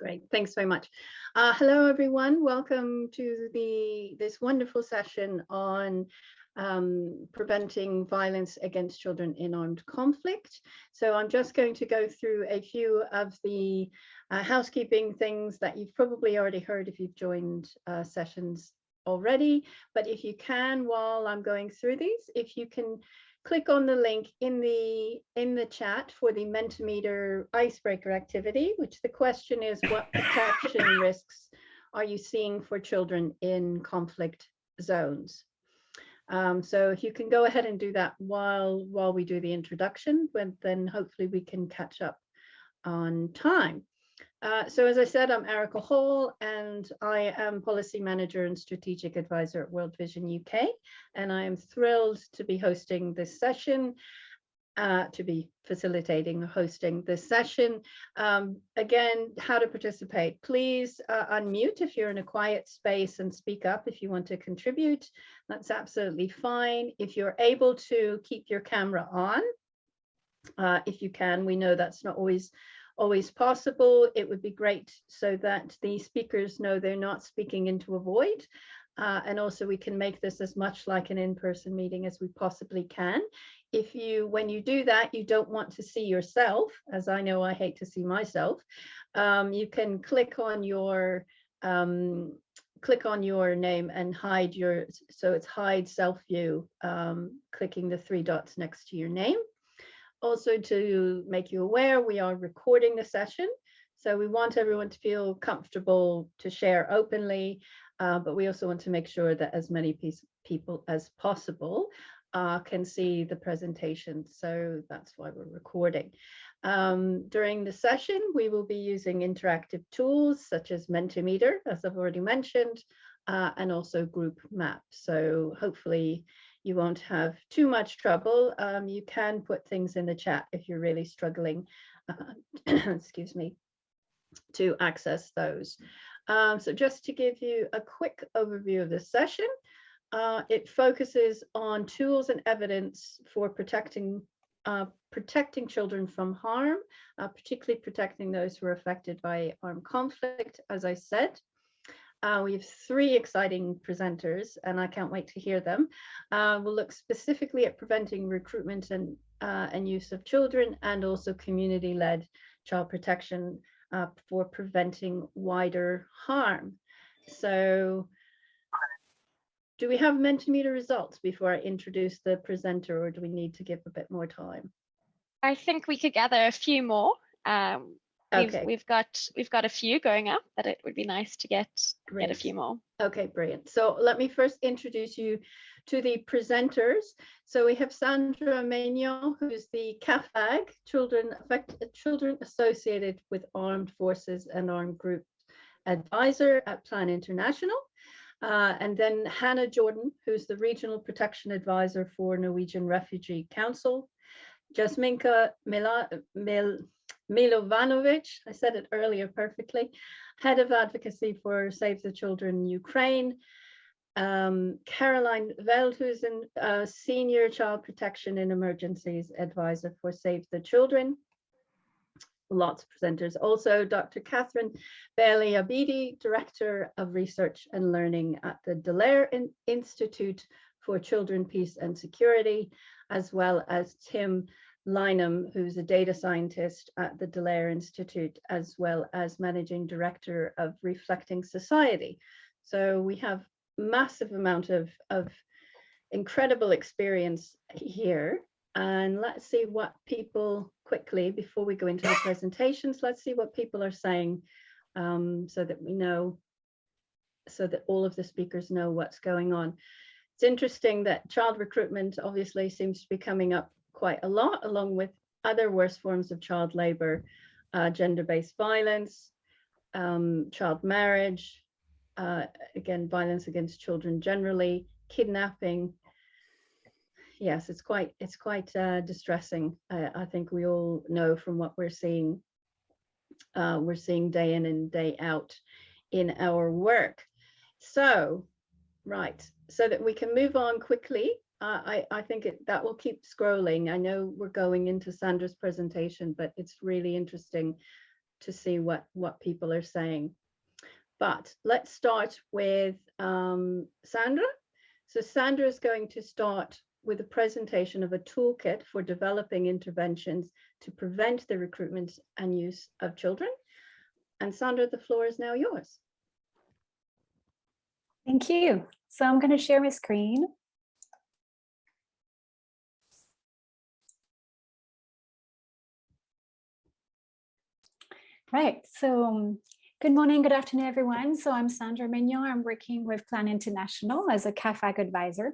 Great, thanks very much. Uh, hello, everyone. Welcome to the this wonderful session on um, preventing violence against children in armed conflict. So I'm just going to go through a few of the uh, housekeeping things that you've probably already heard if you've joined uh, sessions already. But if you can, while I'm going through these, if you can click on the link in the in the chat for the Mentimeter icebreaker activity, which the question is what protection risks are you seeing for children in conflict zones? Um, so if you can go ahead and do that while while we do the introduction, then hopefully we can catch up on time. Uh, so as I said, I'm Erica Hall and I am Policy Manager and Strategic Advisor at World Vision UK. And I am thrilled to be hosting this session, uh, to be facilitating hosting this session. Um, again, how to participate. Please uh, unmute if you're in a quiet space and speak up if you want to contribute. That's absolutely fine. If you're able to keep your camera on, uh, if you can, we know that's not always always possible. It would be great so that the speakers know they're not speaking into a void. Uh, and also we can make this as much like an in-person meeting as we possibly can. If you, when you do that, you don't want to see yourself, as I know I hate to see myself, um, you can click on your um, click on your name and hide your, so it's hide self view, um, clicking the three dots next to your name also to make you aware, we are recording the session. So we want everyone to feel comfortable to share openly, uh, but we also want to make sure that as many people as possible uh, can see the presentation. So that's why we're recording. Um, during the session, we will be using interactive tools such as Mentimeter, as I've already mentioned, uh, and also group map. So hopefully you won't have too much trouble. Um, you can put things in the chat if you're really struggling, uh, excuse me, to access those. Um, so just to give you a quick overview of this session, uh, it focuses on tools and evidence for protecting uh, protecting children from harm, uh, particularly protecting those who are affected by armed conflict, as I said. Uh, we have three exciting presenters and I can't wait to hear them. Uh, we'll look specifically at preventing recruitment and, uh, and use of children and also community-led child protection uh, for preventing wider harm. So do we have Mentimeter results before I introduce the presenter or do we need to give a bit more time? I think we could gather a few more. Um, okay. we've got we've got a few going up, but it would be nice to get Great. get a few more. Okay, brilliant. So let me first introduce you to the presenters. So we have Sandra Maignan, who's the CAAFAG, Children, Children Associated with Armed Forces and Armed Groups Advisor at Plan International. Uh, and then Hannah Jordan, who's the Regional Protection Advisor for Norwegian Refugee Council. Jasminka Mila, Mil, Milovanovic, I said it earlier perfectly, Head of Advocacy for Save the Children Ukraine, um, Caroline Veldhusen, uh, Senior Child Protection in Emergencies Advisor for Save the Children, lots of presenters. Also, Dr. Catherine Baillie Abidi, Director of Research and Learning at the Dallaire in Institute for Children, Peace and Security, as well as Tim Lynham, who's a data scientist at the Dallaire Institute, as well as managing director of Reflecting Society. So we have massive amount of, of incredible experience here. And let's see what people quickly, before we go into the presentations, let's see what people are saying um, so that we know, so that all of the speakers know what's going on. It's interesting that child recruitment obviously seems to be coming up quite a lot, along with other worse forms of child labor, uh, gender-based violence, um, child marriage, uh, again, violence against children generally, kidnapping. Yes, it's quite it's quite uh, distressing. I think we all know from what we're seeing. Uh, we're seeing day in and day out in our work. So, right, so that we can move on quickly I, I think it, that will keep scrolling. I know we're going into Sandra's presentation, but it's really interesting to see what, what people are saying. But let's start with um, Sandra. So Sandra is going to start with a presentation of a toolkit for developing interventions to prevent the recruitment and use of children. And Sandra, the floor is now yours. Thank you. So I'm going to share my screen. Right, so um, good morning, good afternoon, everyone. So I'm Sandra Mignon. I'm working with Plan International as a CAAFAG advisor.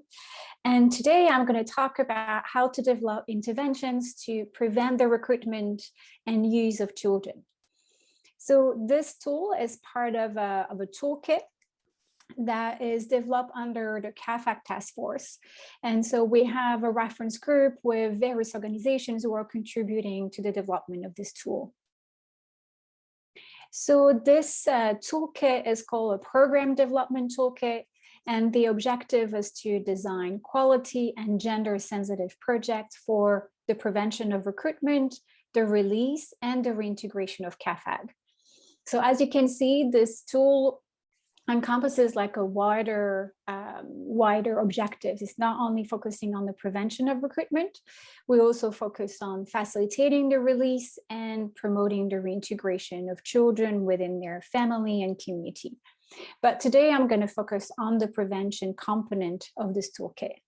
And today I'm going to talk about how to develop interventions to prevent the recruitment and use of children. So this tool is part of a, of a toolkit that is developed under the CAAFAG task force. And so we have a reference group with various organizations who are contributing to the development of this tool. So this uh, toolkit is called a program development toolkit. And the objective is to design quality and gender sensitive projects for the prevention of recruitment, the release and the reintegration of CAAFAG. So as you can see, this tool encompasses like a wider um, wider objectives. It's not only focusing on the prevention of recruitment, we also focus on facilitating the release and promoting the reintegration of children within their family and community. But today I'm going to focus on the prevention component of this toolkit.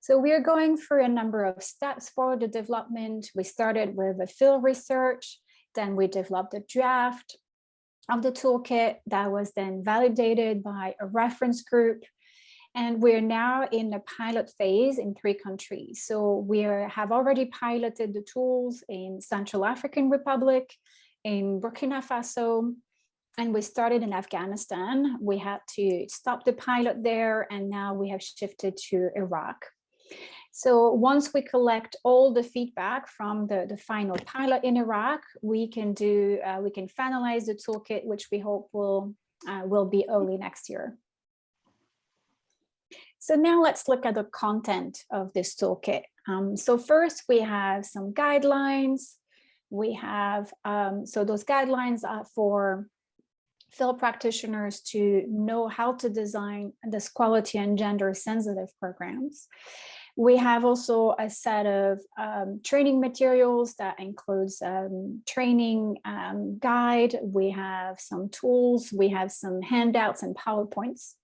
So we are going through a number of steps for the development. We started with a field research, then we developed a draft, of the toolkit that was then validated by a reference group. And we're now in the pilot phase in three countries. So we have already piloted the tools in Central African Republic, in Burkina Faso, and we started in Afghanistan. We had to stop the pilot there, and now we have shifted to Iraq. So once we collect all the feedback from the, the final pilot in Iraq, we can do, uh, we can finalize the toolkit, which we hope will, uh, will be early next year. So now let's look at the content of this toolkit. Um, so first we have some guidelines. We have, um, so those guidelines are for field practitioners to know how to design this quality and gender sensitive programs. We have also a set of um, training materials that includes um, training um, guide. We have some tools, we have some handouts and PowerPoints,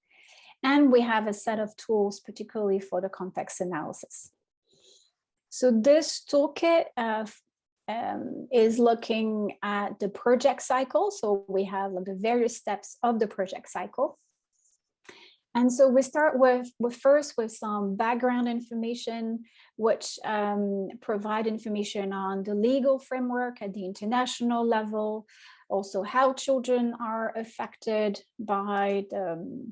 and we have a set of tools, particularly for the context analysis. So this toolkit uh, um, is looking at the project cycle. So we have the various steps of the project cycle. And so we start with, with first with some background information, which um, provide information on the legal framework at the international level, also how children are affected by the,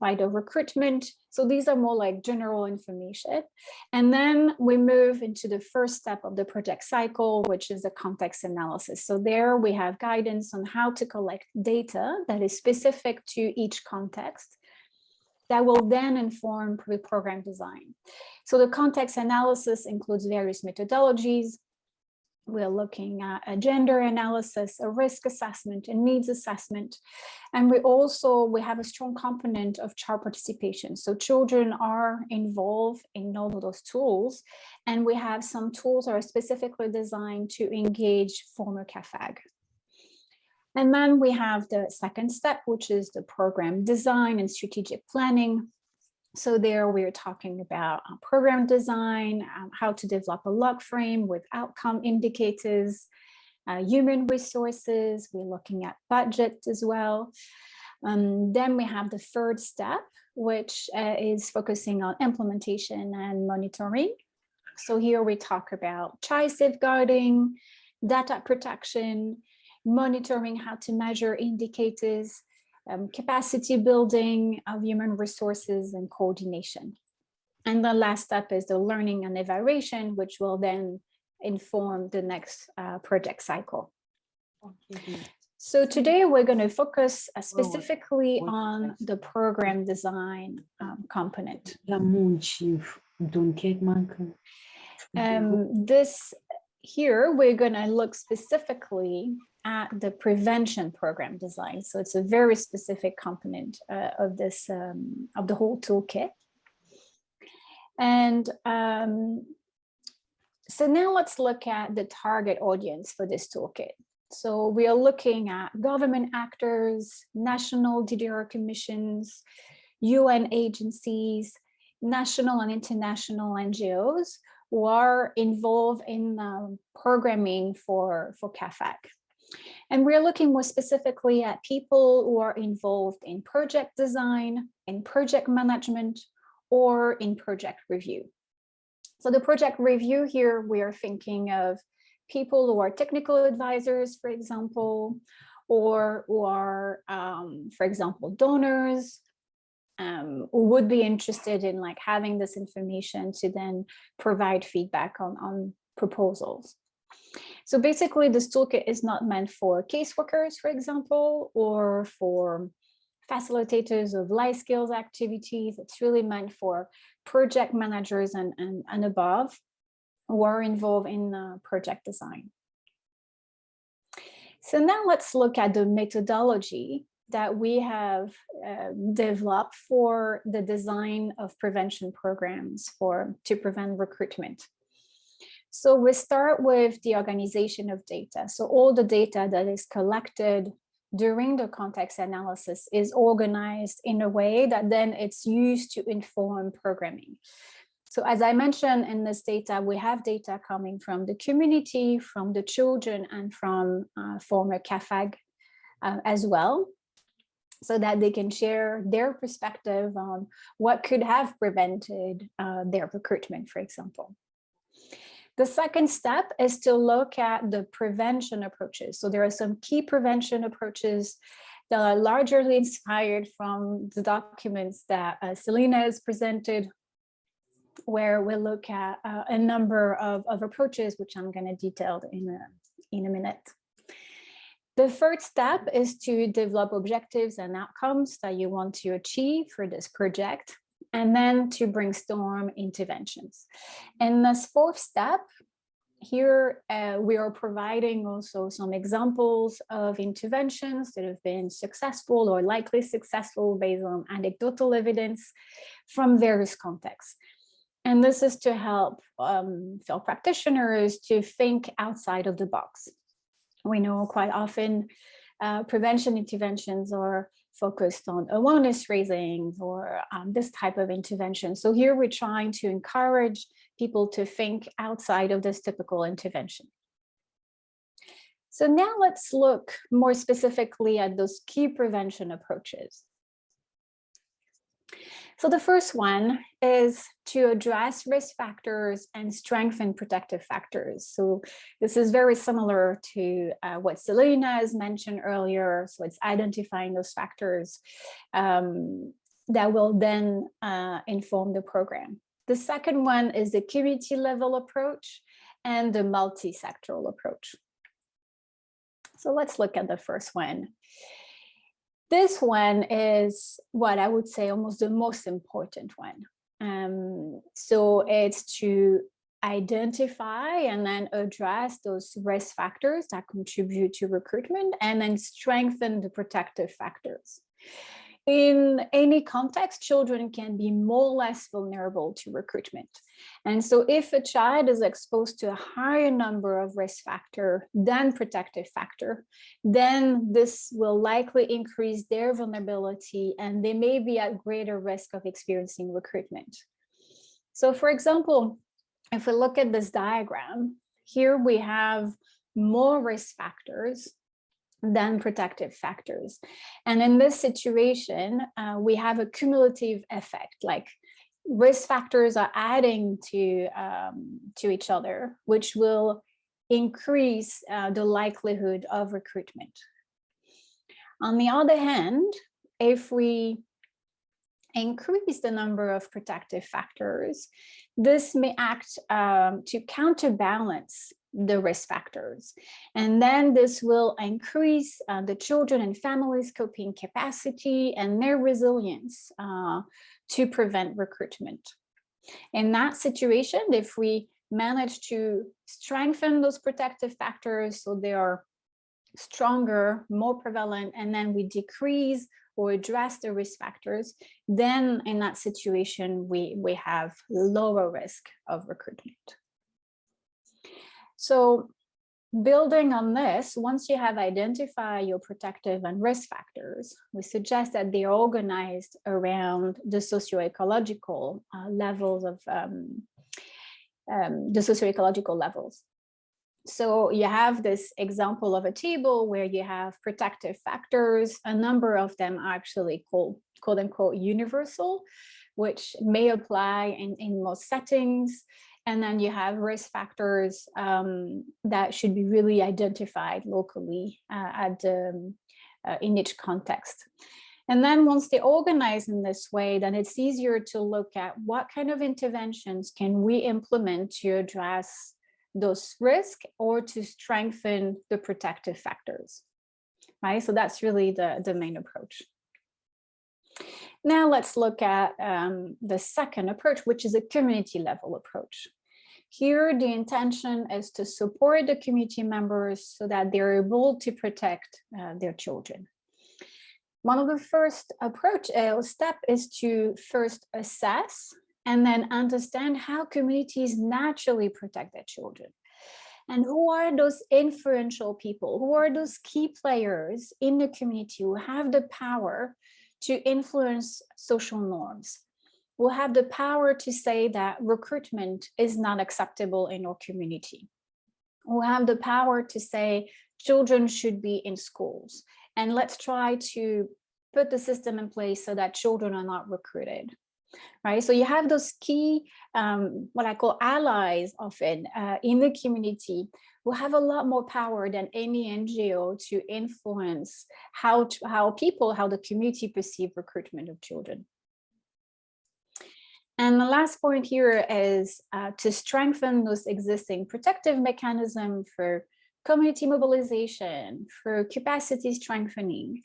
by the recruitment. So these are more like general information. And then we move into the first step of the project cycle, which is the context analysis. So there we have guidance on how to collect data that is specific to each context that will then inform program design. So the context analysis includes various methodologies. We're looking at a gender analysis, a risk assessment, and needs assessment. And we also, we have a strong component of child participation. So children are involved in all of those tools. And we have some tools that are specifically designed to engage former CAAFAG. And then we have the second step, which is the program design and strategic planning. So there we're talking about uh, program design, um, how to develop a log frame with outcome indicators, uh, human resources, we're looking at budget as well. Um, then we have the third step, which uh, is focusing on implementation and monitoring. So here we talk about child safeguarding, data protection, monitoring how to measure indicators, um, capacity building of human resources and coordination. And the last step is the learning and evaluation, which will then inform the next uh, project cycle. So today we're going to focus uh, specifically on the program design um, component. Um, this here we're going to look specifically at the prevention program design. So it's a very specific component uh, of this, um, of the whole toolkit. And um, so now let's look at the target audience for this toolkit. So we are looking at government actors, national DDR commissions, UN agencies, national and international NGOs who are involved in um, programming for, for CAAFAG. And we're looking more specifically at people who are involved in project design, in project management, or in project review. So the project review here, we are thinking of people who are technical advisors, for example, or who are, um, for example, donors, um, who would be interested in like having this information to then provide feedback on, on proposals. So basically this toolkit is not meant for caseworkers, for example, or for facilitators of life skills activities. It's really meant for project managers and, and, and above who are involved in uh, project design. So now let's look at the methodology that we have uh, developed for the design of prevention programs for to prevent recruitment. So we start with the organization of data. So all the data that is collected during the context analysis is organized in a way that then it's used to inform programming. So as I mentioned in this data, we have data coming from the community, from the children and from uh, former CAAFAG uh, as well so that they can share their perspective on what could have prevented uh, their recruitment, for example. The second step is to look at the prevention approaches. So there are some key prevention approaches that are largely inspired from the documents that uh, Selena has presented, where we look at uh, a number of, of approaches, which I'm going to detail in a, in a minute. The third step is to develop objectives and outcomes that you want to achieve for this project and then to brainstorm interventions. And this fourth step, here uh, we are providing also some examples of interventions that have been successful or likely successful based on anecdotal evidence from various contexts. And this is to help um, field practitioners to think outside of the box. We know quite often uh, prevention interventions are focused on awareness raising or um, this type of intervention. So here we're trying to encourage people to think outside of this typical intervention. So now let's look more specifically at those key prevention approaches. So the first one is to address risk factors and strengthen protective factors. So this is very similar to uh, what Selena has mentioned earlier. So it's identifying those factors um, that will then uh, inform the program. The second one is the community level approach and the multi-sectoral approach. So let's look at the first one. This one is what I would say almost the most important one. Um, so it's to identify and then address those risk factors that contribute to recruitment and then strengthen the protective factors in any context, children can be more or less vulnerable to recruitment. And so if a child is exposed to a higher number of risk factor than protective factor, then this will likely increase their vulnerability and they may be at greater risk of experiencing recruitment. So for example, if we look at this diagram, here we have more risk factors than protective factors. And in this situation, uh, we have a cumulative effect, like risk factors are adding to, um, to each other, which will increase uh, the likelihood of recruitment. On the other hand, if we increase the number of protective factors, this may act um, to counterbalance the risk factors. And then this will increase uh, the children and families coping capacity and their resilience uh, to prevent recruitment. In that situation, if we manage to strengthen those protective factors so they are stronger, more prevalent, and then we decrease or address the risk factors, then in that situation, we, we have lower risk of recruitment. So building on this, once you have identified your protective and risk factors, we suggest that they are organized around the socio-ecological uh, levels of um, um, the socio-ecological levels. So you have this example of a table where you have protective factors. A number of them are actually called quote unquote universal, which may apply in, in most settings. And then you have risk factors um, that should be really identified locally uh, at um, uh, in each context. And then once they organize in this way, then it's easier to look at what kind of interventions can we implement to address those risks or to strengthen the protective factors, right? So that's really the, the main approach. Now let's look at um, the second approach, which is a community level approach. Here, the intention is to support the community members so that they're able to protect uh, their children. One of the first approach uh, step is to first assess and then understand how communities naturally protect their children. And who are those influential people? Who are those key players in the community who have the power to influence social norms? We'll have the power to say that recruitment is not acceptable in our community? We'll have the power to say children should be in schools? And let's try to put the system in place so that children are not recruited right? So you have those key, um, what I call allies often uh, in the community who have a lot more power than any NGO to influence how, to, how people, how the community perceive recruitment of children. And the last point here is uh, to strengthen those existing protective mechanisms for community mobilization, for capacity strengthening,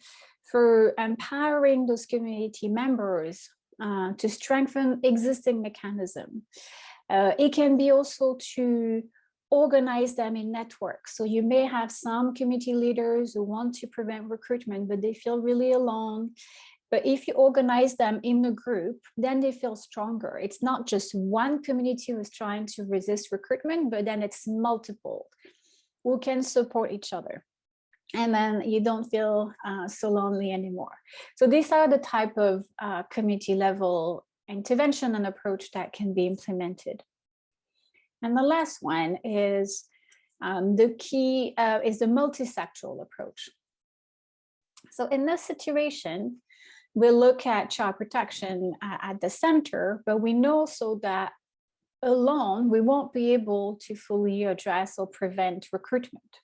for empowering those community members uh, to strengthen existing mechanism. Uh, it can be also to organize them in networks. So you may have some community leaders who want to prevent recruitment, but they feel really alone. But if you organize them in a group, then they feel stronger. It's not just one community who's trying to resist recruitment, but then it's multiple who can support each other and then you don't feel uh, so lonely anymore. So these are the type of uh, community level intervention and approach that can be implemented. And the last one is um, the key uh, is the multisectoral approach. So in this situation, we look at child protection uh, at the center, but we know so that alone, we won't be able to fully address or prevent recruitment.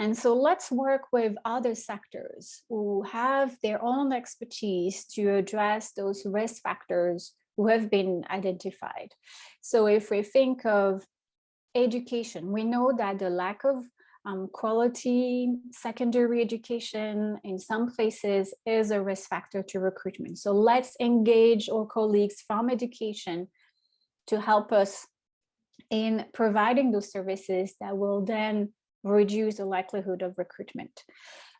And so let's work with other sectors who have their own expertise to address those risk factors who have been identified. So if we think of education, we know that the lack of um, quality secondary education in some places is a risk factor to recruitment. So let's engage our colleagues from education to help us in providing those services that will then reduce the likelihood of recruitment.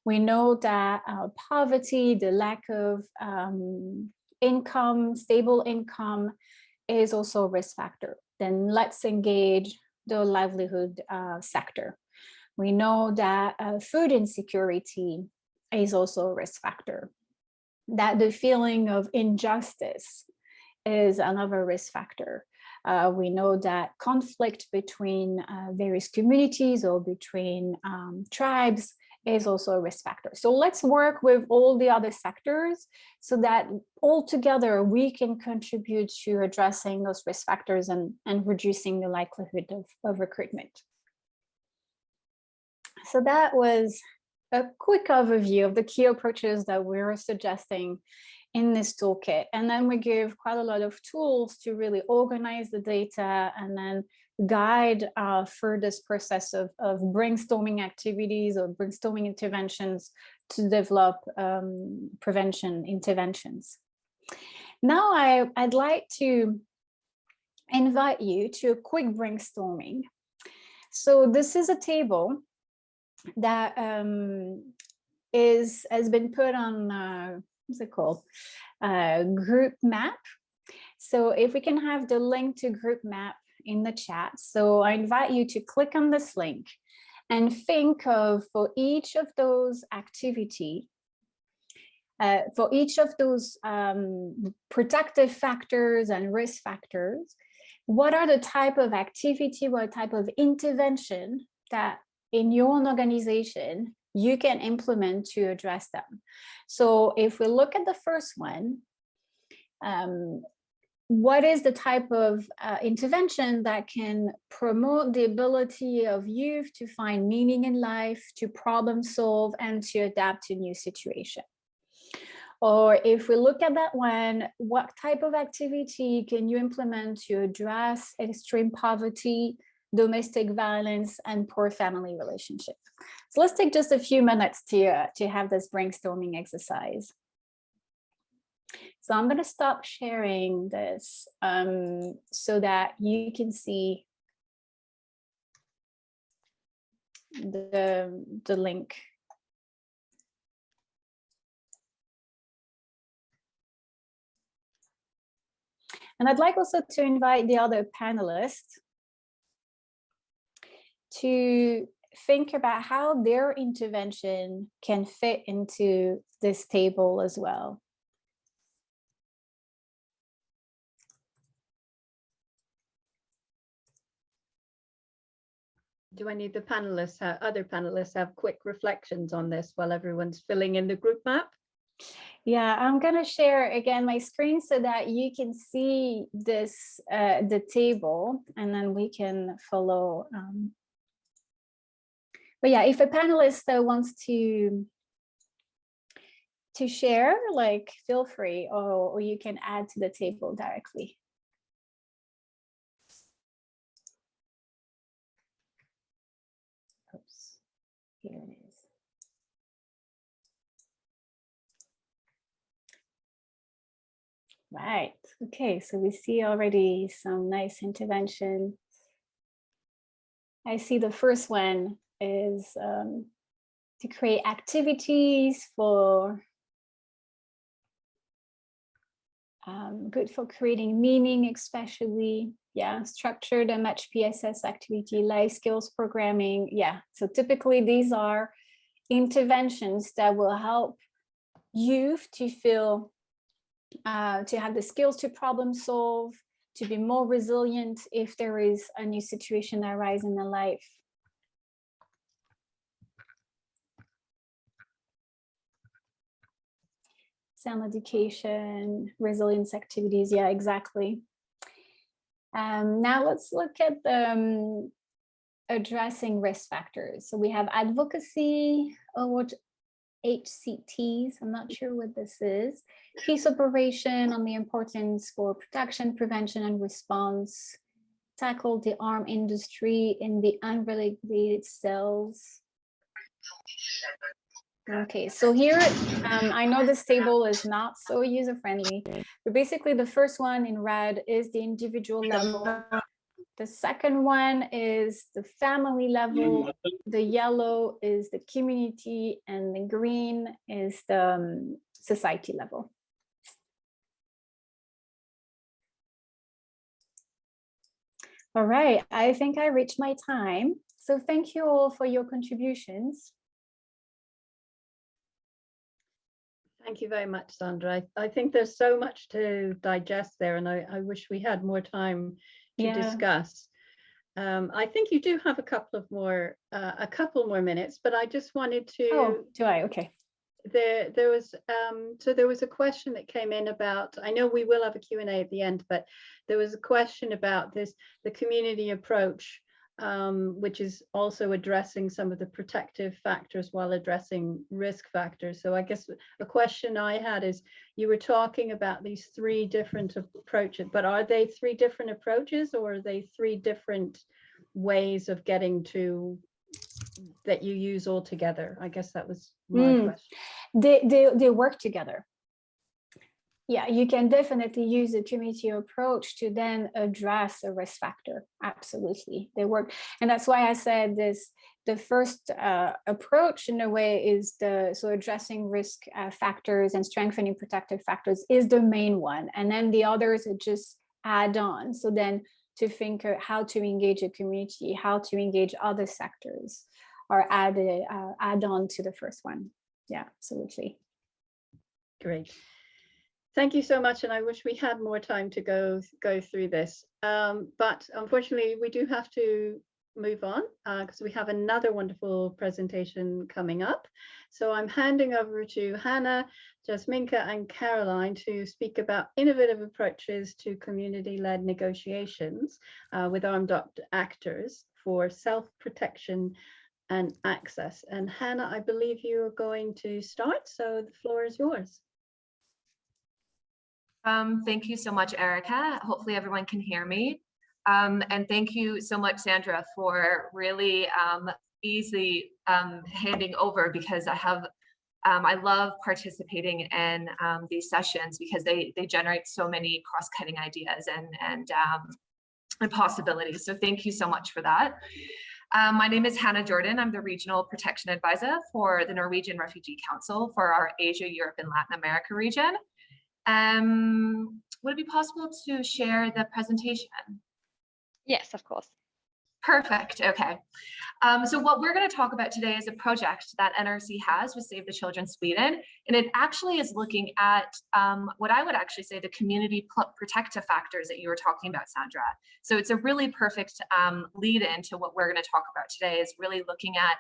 We know that uh, poverty, the lack of um, income, stable income is also a risk factor. Then let's engage the livelihood uh, sector. We know that uh, food insecurity is also a risk factor, that the feeling of injustice is another risk factor. Uh, we know that conflict between uh, various communities or between um, tribes is also a risk factor. So let's work with all the other sectors so that all together we can contribute to addressing those risk factors and, and reducing the likelihood of, of recruitment. So that was a quick overview of the key approaches that we're suggesting in this toolkit. And then we give quite a lot of tools to really organize the data and then guide uh, through this process of, of brainstorming activities or brainstorming interventions to develop um, prevention interventions. Now I, I'd like to invite you to a quick brainstorming. So this is a table that um, is has been put on uh, what's it uh, group map. So if we can have the link to group map in the chat. So I invite you to click on this link and think of for each of those activity, uh, for each of those um, protective factors and risk factors, what are the type of activity, what type of intervention that in your own organization you can implement to address them. So if we look at the first one, um, what is the type of uh, intervention that can promote the ability of youth to find meaning in life, to problem solve, and to adapt to new situation? Or if we look at that one, what type of activity can you implement to address extreme poverty, domestic violence, and poor family relationship? So let's take just a few minutes to, uh, to have this brainstorming exercise. So I'm going to stop sharing this um, so that you can see the, the link And I'd like also to invite the other panelists to think about how their intervention can fit into this table as well. Do I need the panelists, uh, other panelists have quick reflections on this while everyone's filling in the group map? Yeah, I'm going to share again my screen so that you can see this, uh, the table, and then we can follow. Um, but yeah, if a panelist uh, wants to to share, like feel free, or, or you can add to the table directly. Oops, here it is. Right. Okay, so we see already some nice intervention. I see the first one is um, to create activities for um, good for creating meaning, especially, yeah, structured and match PSS activity, life skills programming. Yeah, so typically these are interventions that will help youth to feel uh, to have the skills to problem solve, to be more resilient if there is a new situation that arises in their life. Sound education, resilience activities, yeah, exactly. Um, now let's look at the um, addressing risk factors. So we have advocacy, oh, HCTs, I'm not sure what this is, peace operation on the importance for protection, prevention and response, tackle the arm industry in the unregulated cells. Okay, so here, um, I know this table is not so user-friendly, but basically the first one in red is the individual level the second one is the family level. The yellow is the community and the green is the um, society level. All right, I think I reached my time. So thank you all for your contributions. Thank you very much, Sandra. I, I think there's so much to digest there and I, I wish we had more time to yeah. discuss. Um, I think you do have a couple of more, uh, a couple more minutes, but I just wanted to. Oh, do I? Okay. There, there was, um, so there was a question that came in about, I know we will have a Q&A at the end, but there was a question about this, the community approach um, which is also addressing some of the protective factors while addressing risk factors. So I guess a question I had is, you were talking about these three different approaches, but are they three different approaches or are they three different ways of getting to that you use all together? I guess that was my mm. question. They, they, they work together. Yeah, you can definitely use the community approach to then address a risk factor. Absolutely, they work. And that's why I said this, the first uh, approach in a way is the, so addressing risk uh, factors and strengthening protective factors is the main one. And then the others are just add on. So then to think how to engage a community, how to engage other sectors or add, uh, add on to the first one. Yeah, absolutely. Great. Thank you so much, and I wish we had more time to go go through this. Um, but unfortunately, we do have to move on because uh, we have another wonderful presentation coming up. So I'm handing over to Hannah, Jasminka and Caroline to speak about innovative approaches to community-led negotiations uh, with armed actors for self-protection and access. And Hannah, I believe you are going to start, so the floor is yours. Um, thank you so much, Erica. Hopefully everyone can hear me. Um, and thank you so much, Sandra, for really um, easily um, handing over because I have, um, I love participating in um, these sessions because they, they generate so many cross-cutting ideas and, and, and possibilities. So thank you so much for that. Um, my name is Hannah Jordan. I'm the Regional Protection Advisor for the Norwegian Refugee Council for our Asia, Europe, and Latin America region. Um, would it be possible to share the presentation? Yes, of course. Perfect. Okay. Um, so what we're going to talk about today is a project that NRC has with Save the Children Sweden, and it actually is looking at um, what I would actually say the community protective factors that you were talking about, Sandra. So it's a really perfect um, lead into what we're going to talk about today is really looking at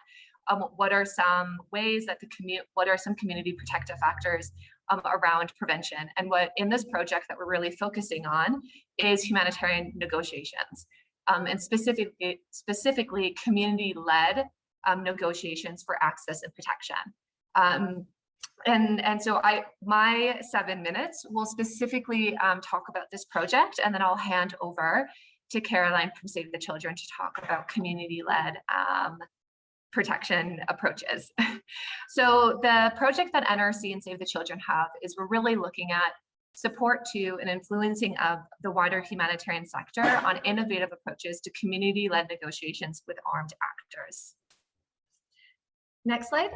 um, what are some ways that the community, what are some community protective factors um, around prevention. And what in this project that we're really focusing on is humanitarian negotiations um, and specifically, specifically community-led um, negotiations for access and protection. Um, and, and so I, my seven minutes will specifically um, talk about this project, and then I'll hand over to Caroline from Save the Children to talk about community-led um, protection approaches. so the project that NRC and Save the Children have is we're really looking at support to and influencing of the wider humanitarian sector on innovative approaches to community-led negotiations with armed actors. Next slide.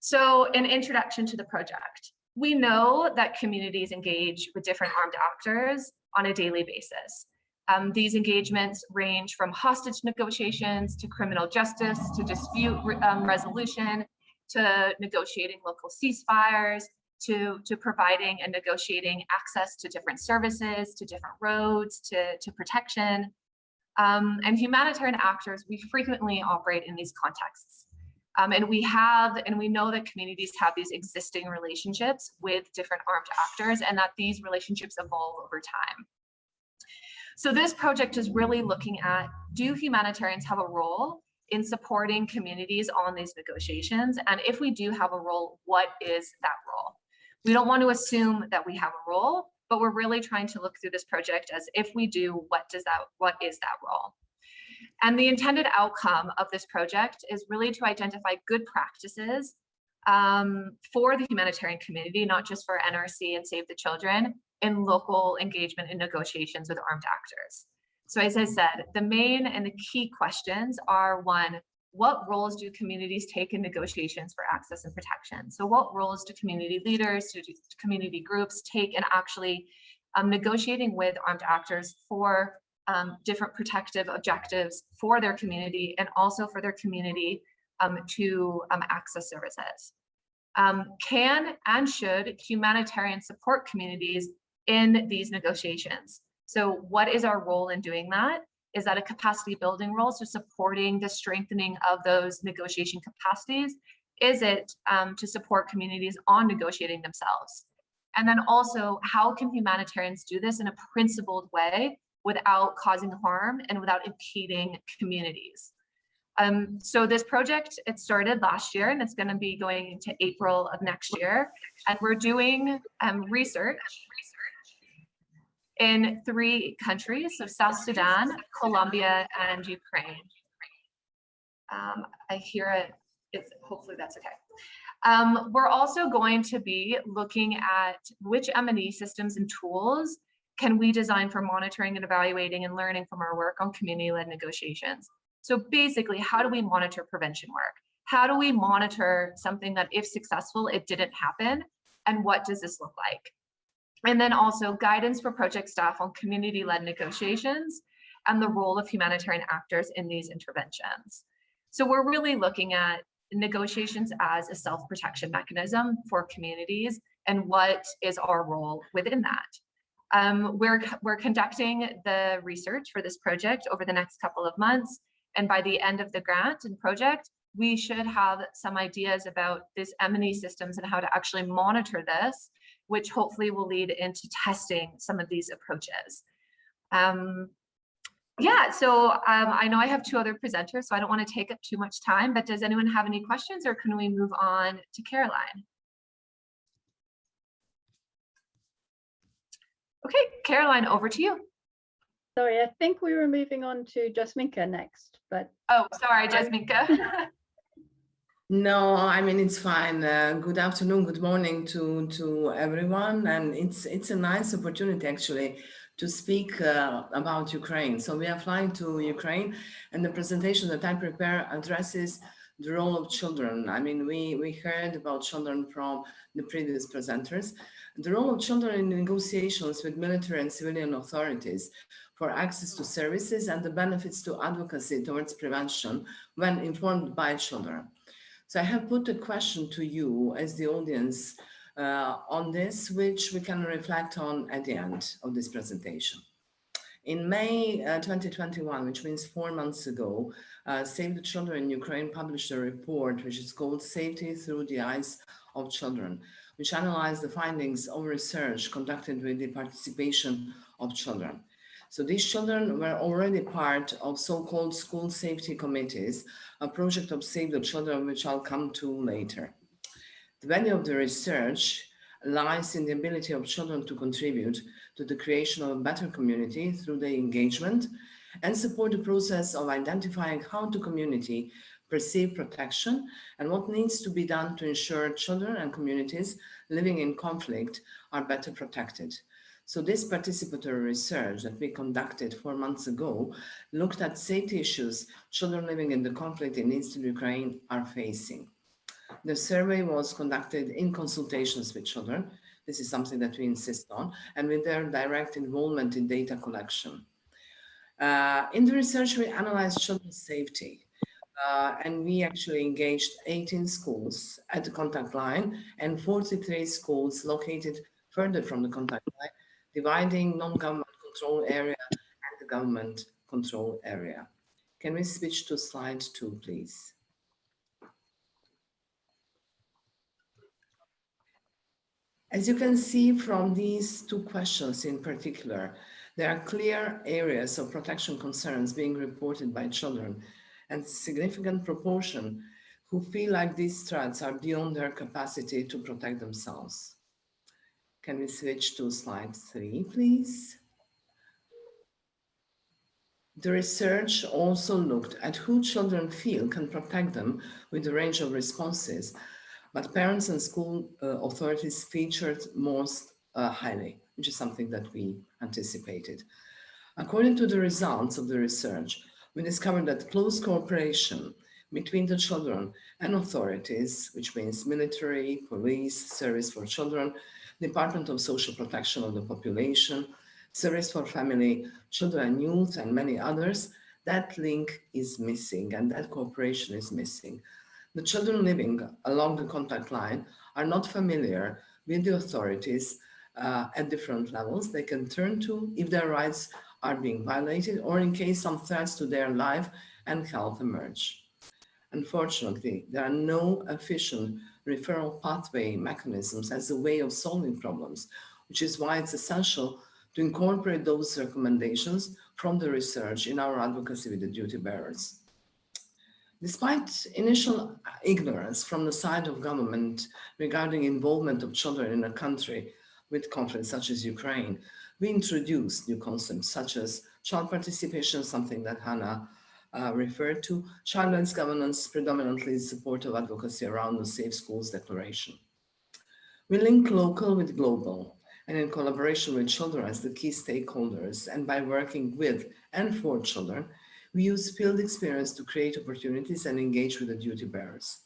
So an introduction to the project. We know that communities engage with different armed actors on a daily basis. Um, these engagements range from hostage negotiations to criminal justice to dispute um, resolution to negotiating local ceasefires to, to providing and negotiating access to different services, to different roads, to, to protection. Um, and humanitarian actors, we frequently operate in these contexts. Um, and we have, and we know that communities have these existing relationships with different armed actors and that these relationships evolve over time. So this project is really looking at, do humanitarians have a role in supporting communities on these negotiations? And if we do have a role, what is that role? We don't want to assume that we have a role, but we're really trying to look through this project as if we do, what does that, what is that role? And the intended outcome of this project is really to identify good practices um, for the humanitarian community, not just for NRC and Save the Children, in local engagement in negotiations with armed actors. So as I said, the main and the key questions are one, what roles do communities take in negotiations for access and protection? So what roles do community leaders, do community groups take in actually um, negotiating with armed actors for um, different protective objectives for their community and also for their community um, to um, access services? Um, can and should humanitarian support communities in these negotiations. So what is our role in doing that? Is that a capacity building role? So supporting the strengthening of those negotiation capacities? Is it um, to support communities on negotiating themselves? And then also, how can humanitarians do this in a principled way without causing harm and without impeding communities? Um, so this project, it started last year and it's going to be going into April of next year. And we're doing um, research in three countries, so South Sudan, Colombia, and Ukraine. Um, I hear it, it's, hopefully that's okay. Um, we're also going to be looking at which M&E systems and tools can we design for monitoring and evaluating and learning from our work on community-led negotiations. So basically, how do we monitor prevention work? How do we monitor something that if successful, it didn't happen? And what does this look like? And then also guidance for project staff on community-led negotiations and the role of humanitarian actors in these interventions. So we're really looking at negotiations as a self-protection mechanism for communities and what is our role within that. Um, we're, we're conducting the research for this project over the next couple of months. And by the end of the grant and project, we should have some ideas about this M&E systems and how to actually monitor this, which hopefully will lead into testing some of these approaches. Um, yeah, so um, I know I have two other presenters, so I don't want to take up too much time, but does anyone have any questions or can we move on to Caroline? Okay, Caroline, over to you. Sorry, I think we were moving on to Jasminka next, but. Oh, sorry, Jasminka. No, I mean it's fine. Uh, good afternoon, good morning to to everyone, and it's it's a nice opportunity actually to speak uh, about Ukraine. So we are flying to Ukraine and the presentation that I prepare addresses the role of children. I mean, we, we heard about children from the previous presenters. The role of children in negotiations with military and civilian authorities for access to services and the benefits to advocacy towards prevention when informed by children. So I have put a question to you as the audience uh, on this, which we can reflect on at the end of this presentation. In May uh, 2021, which means four months ago, uh, Save the Children in Ukraine published a report which is called Safety Through the Eyes of Children, which analyzed the findings of research conducted with the participation of children. So these children were already part of so-called school safety committees, a project of Save the Children, which I'll come to later. The value of the research lies in the ability of children to contribute to the creation of a better community through their engagement and support the process of identifying how the community perceive protection and what needs to be done to ensure children and communities living in conflict are better protected. So this participatory research that we conducted four months ago looked at safety issues children living in the conflict in Eastern Ukraine are facing. The survey was conducted in consultations with children. This is something that we insist on, and with their direct involvement in data collection. Uh, in the research, we analyzed children's safety, uh, and we actually engaged 18 schools at the contact line and 43 schools located further from the contact line, dividing non-government control area and the government control area. Can we switch to slide two, please? As you can see from these two questions in particular, there are clear areas of protection concerns being reported by children and significant proportion who feel like these threats are beyond their capacity to protect themselves. Can we switch to slide three, please? The research also looked at who children feel can protect them with a range of responses but parents and school uh, authorities featured most uh, highly, which is something that we anticipated. According to the results of the research, we discovered that close cooperation between the children and authorities, which means military, police, service for children, Department of Social Protection of the Population, Service for Family, Children Youth, and many others, that link is missing and that cooperation is missing. The children living along the contact line are not familiar with the authorities uh, at different levels they can turn to if their rights are being violated or in case some threats to their life and health emerge. Unfortunately, there are no efficient referral pathway mechanisms as a way of solving problems, which is why it's essential to incorporate those recommendations from the research in our advocacy with the duty bearers. Despite initial ignorance from the side of government regarding involvement of children in a country with conflicts such as Ukraine, we introduced new concepts such as child participation, something that Hannah uh, referred to, rights governance predominantly support of advocacy around the Safe Schools Declaration. We link local with global and in collaboration with children as the key stakeholders and by working with and for children, we use field experience to create opportunities and engage with the duty bearers.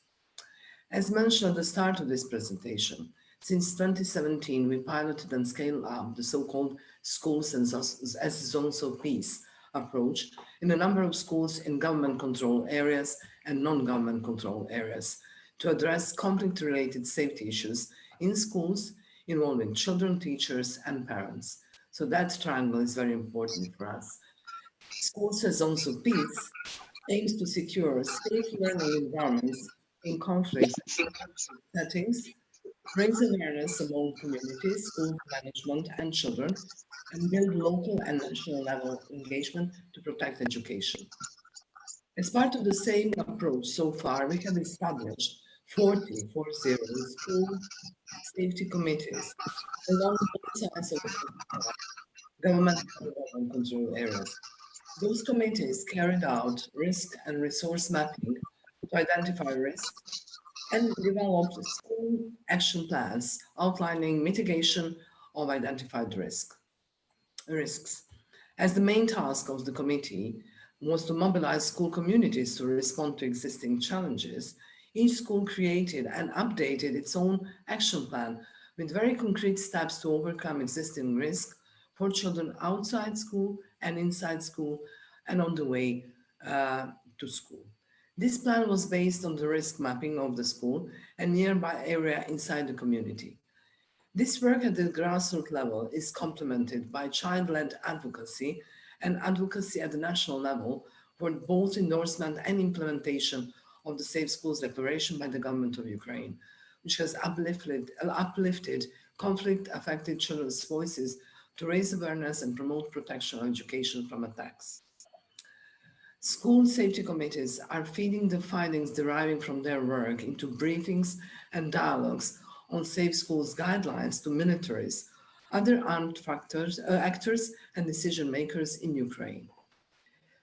As mentioned at the start of this presentation, since 2017, we piloted and scaled up the so-called schools as zones of peace approach in a number of schools in government control areas and non-government control areas to address conflict-related safety issues in schools involving children, teachers, and parents. So that triangle is very important for us. Schools as zones of peace aims to secure safe learning environments in conflict settings brings awareness among communities, school management and children, and build local and national level engagement to protect education. As part of the same approach so far, we have established 40, 40 school safety committees along both sides of the government and control areas. Those committees carried out risk and resource mapping to identify risks and developed school action plans outlining mitigation of identified risk, risks. As the main task of the committee was to mobilize school communities to respond to existing challenges, each school created and updated its own action plan with very concrete steps to overcome existing risk for children outside school and inside school and on the way uh, to school. This plan was based on the risk mapping of the school and nearby area inside the community. This work at the grassroots level is complemented by child-led advocacy and advocacy at the national level for both endorsement and implementation of the Safe Schools Declaration by the government of Ukraine, which has uplifted, uplifted conflict-affected children's voices to raise awareness and promote protection and education from attacks. School safety committees are feeding the findings deriving from their work into briefings and dialogues on safe schools guidelines to militaries, other armed factors, uh, actors and decision makers in Ukraine.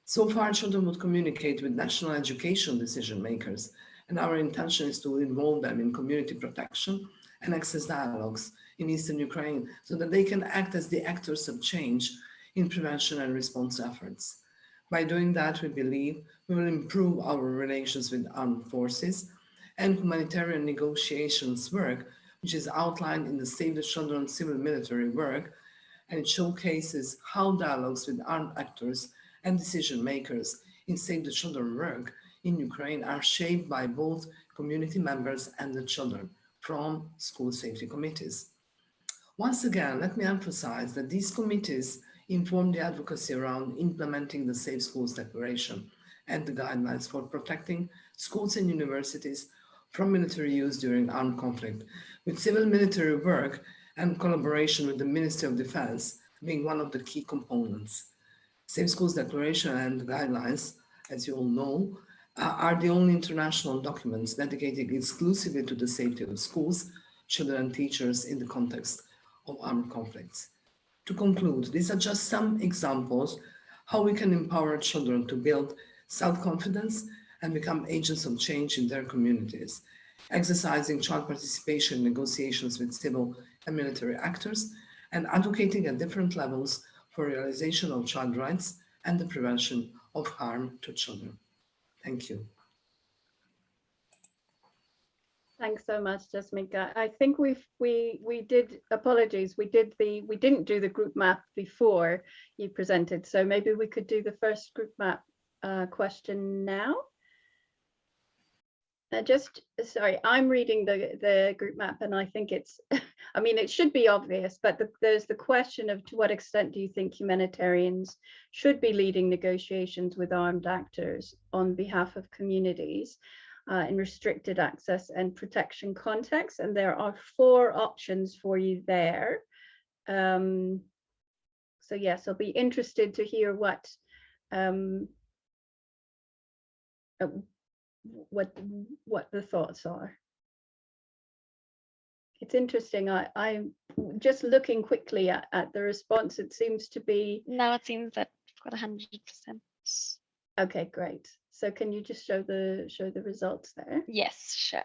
So far, children would communicate with national education decision makers, and our intention is to involve them in community protection and access dialogues in Eastern Ukraine so that they can act as the actors of change in prevention and response efforts. By doing that, we believe we will improve our relations with armed forces and humanitarian negotiations work, which is outlined in the Save the Children civil military work, and it showcases how dialogues with armed actors and decision makers in Save the Children work in Ukraine are shaped by both community members and the children from school safety committees. Once again, let me emphasize that these committees inform the advocacy around implementing the Safe Schools Declaration and the guidelines for protecting schools and universities from military use during armed conflict, with civil military work and collaboration with the Ministry of Defense being one of the key components. Safe Schools Declaration and guidelines, as you all know, uh, are the only international documents dedicated exclusively to the safety of schools, children and teachers in the context of armed conflicts. To conclude, these are just some examples how we can empower children to build self-confidence and become agents of change in their communities, exercising child participation in negotiations with civil and military actors, and advocating at different levels for realization of child rights and the prevention of harm to children. Thank you. Thanks so much, Jasmika. I think we've we we did apologies. We did the we didn't do the group map before you presented, so maybe we could do the first group map uh, question now. Uh, just sorry, I'm reading the the group map, and I think it's. I mean, it should be obvious, but the, there's the question of to what extent do you think humanitarians should be leading negotiations with armed actors on behalf of communities? Uh, in restricted access and protection context. And there are four options for you there. Um, so yes, I'll be interested to hear what um, uh, what what the thoughts are. It's interesting. I, I'm just looking quickly at, at the response. It seems to be. Now it seems that we've got 100%. Okay, great. So can you just show the show the results there? Yes, sure.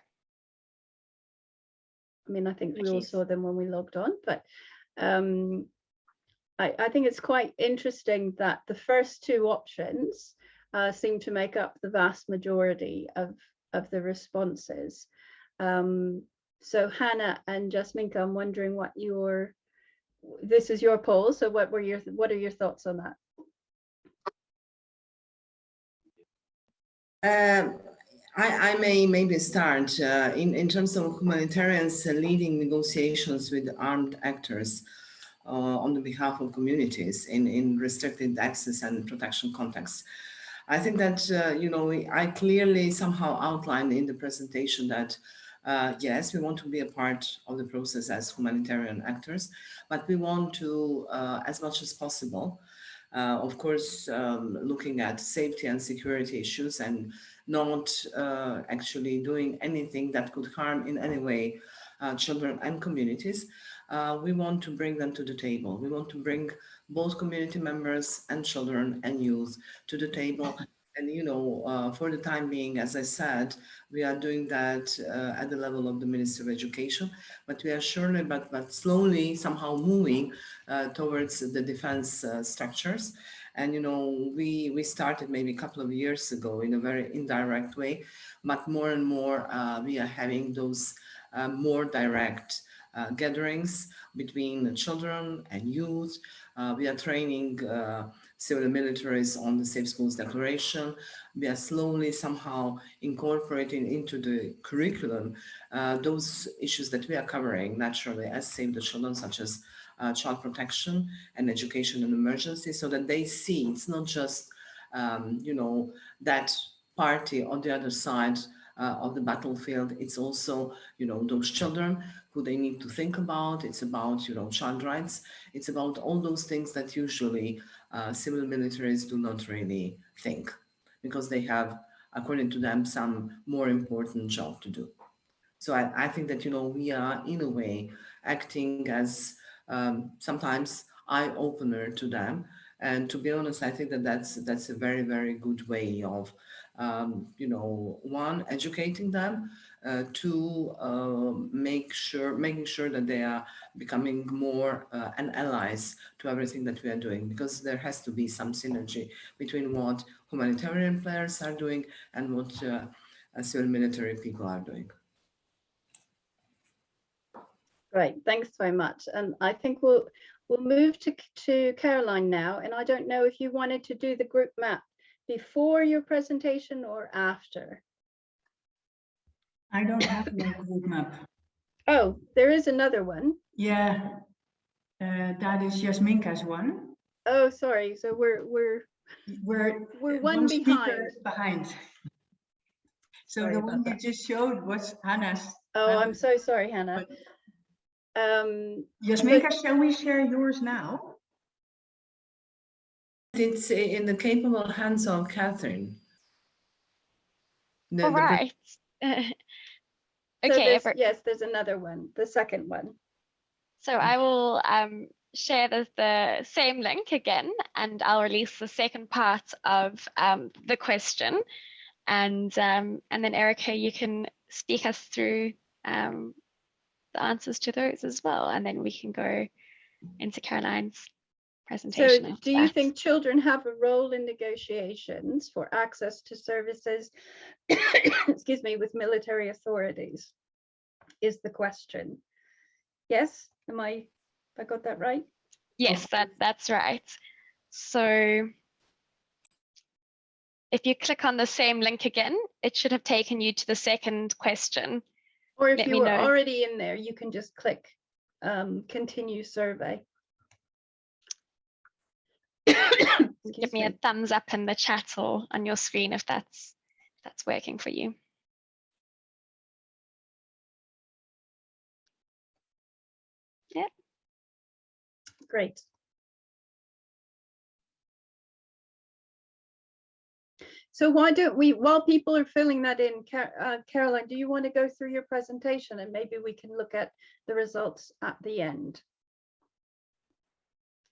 I mean, I think we all saw them when we logged on, but um, I, I think it's quite interesting that the first two options uh, seem to make up the vast majority of, of the responses. Um, so Hannah and Jasminka, I'm wondering what your, this is your poll, so what were your, what are your thoughts on that? Um, I, I may maybe start uh, in, in terms of humanitarians leading negotiations with armed actors uh, on the behalf of communities in, in restricted access and protection contexts. I think that, uh, you know, I clearly somehow outlined in the presentation that, uh, yes, we want to be a part of the process as humanitarian actors, but we want to, uh, as much as possible, uh, of course, um, looking at safety and security issues and not uh, actually doing anything that could harm in any way uh, children and communities. Uh, we want to bring them to the table. We want to bring both community members and children and youth to the table. And, you know, uh, for the time being, as I said, we are doing that uh, at the level of the Ministry of Education, but we are surely, but, but slowly somehow moving uh, towards the defense structures. And, you know, we, we started maybe a couple of years ago in a very indirect way, but more and more uh, we are having those uh, more direct uh, gatherings between children and youth. Uh, we are training civil militaries on the Safe Schools Declaration. We are slowly somehow incorporating into the curriculum uh, those issues that we are covering naturally as Save the Children, such as uh, child protection and education and emergency so that they see it's not just, um, you know, that party on the other side uh, of the battlefield. It's also, you know, those children who they need to think about. It's about, you know, child rights. It's about all those things that usually uh, civil militaries do not really think because they have, according to them, some more important job to do. So I, I think that, you know, we are in a way acting as um, sometimes eye-opener to them. And to be honest, I think that that's, that's a very, very good way of, um, you know, one, educating them, uh, to uh, make sure, making sure that they are becoming more uh, an allies to everything that we are doing, because there has to be some synergy between what humanitarian players are doing and what uh, civil military people are doing. Great, thanks very much. And I think we'll we'll move to, to Caroline now. And I don't know if you wanted to do the group map before your presentation or after. I don't have my group map. Oh, there is another one. Yeah, uh, that is Jasminka's one. Oh, sorry. So we're we're we're we're one, one behind. Behind. So sorry the one you just showed was Hannah's. Oh, I'm so sorry, Hannah. Um, Jasminka, shall we share yours now? It's in the capable hands of Catherine. The, All right. okay. So there's, yes, there's another one, the second one. So I will um, share the, the, same link again, and I'll release the second part of um, the question. And, um, and then Erica, you can speak us through um, the answers to those as well. And then we can go into Caroline's presentation. So do you think children have a role in negotiations for access to services, excuse me, with military authorities is the question. Yes, am I, I got that right? Yes, that, that's right. So if you click on the same link again, it should have taken you to the second question. Or if Let you were know. already in there, you can just click um, continue survey. Give me a thumbs up in the chat or on your screen if that's if that's working for you. Yeah. Great. So why don't we, while people are filling that in, uh, Caroline, do you want to go through your presentation and maybe we can look at the results at the end?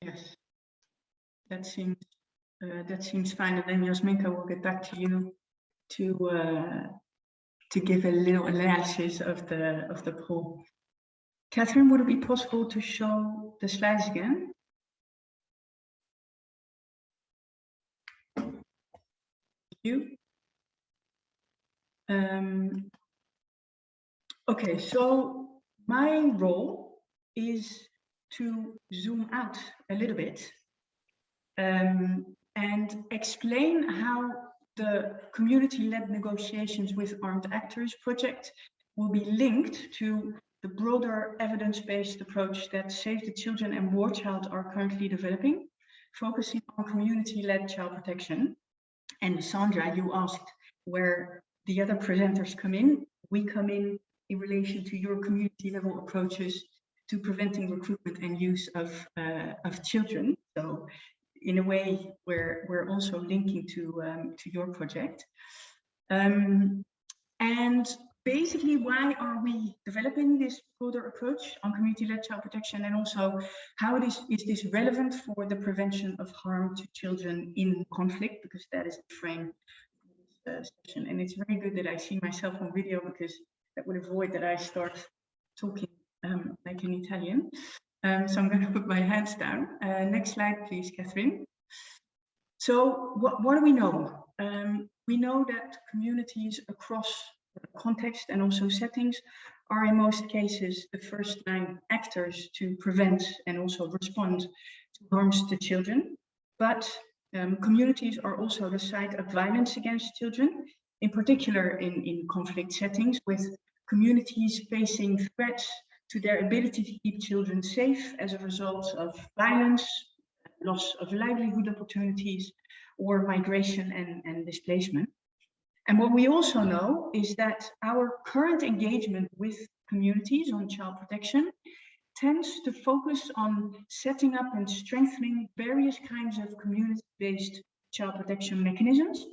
Yes, that seems uh, that seems fine. And then Jasminka will get back to you to uh, to give a little analysis of the of the poll. Catherine, would it be possible to show the slides again? You. Um, okay, so my role is to zoom out a little bit um, and explain how the community-led negotiations with armed actors project will be linked to the broader evidence-based approach that Save the Children and War Child are currently developing, focusing on community-led child protection. And Sandra, you asked where the other presenters come in. We come in in relation to your community-level approaches to preventing recruitment and use of, uh, of children. So in a way, we're, we're also linking to, um, to your project. Um, and basically, why are we developing this broader approach on community-led child protection and also how it is, is this relevant for the prevention of harm to children in conflict, because that is the frame of this uh, session. And it's very good that I see myself on video because that would avoid that I start talking um, like an Italian. Um, so I'm going to put my hands down. Uh, next slide, please, Catherine. So what, what do we know? Um, we know that communities across context and also settings are in most cases the first line actors to prevent and also respond to harms to children. But um, communities are also the site of violence against children, in particular in, in conflict settings with communities facing threats to their ability to keep children safe as a result of violence, loss of livelihood opportunities, or migration and, and displacement. And what we also know is that our current engagement with communities on child protection tends to focus on setting up and strengthening various kinds of community-based child protection mechanisms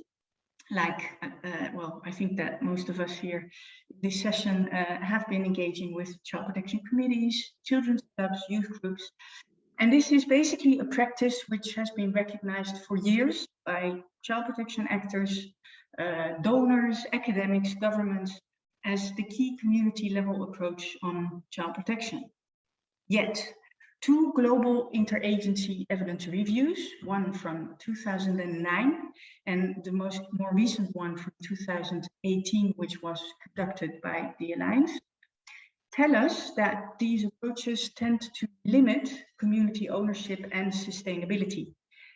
like, uh, well, I think that most of us here this session uh, have been engaging with child protection committees, children's clubs, youth groups. And this is basically a practice which has been recognized for years by child protection actors, uh, donors, academics, governments, as the key community level approach on child protection. Yet, two global interagency evidence reviews, one from 2009 and the most more recent one from 2018, which was conducted by the Alliance, tell us that these approaches tend to limit community ownership and sustainability.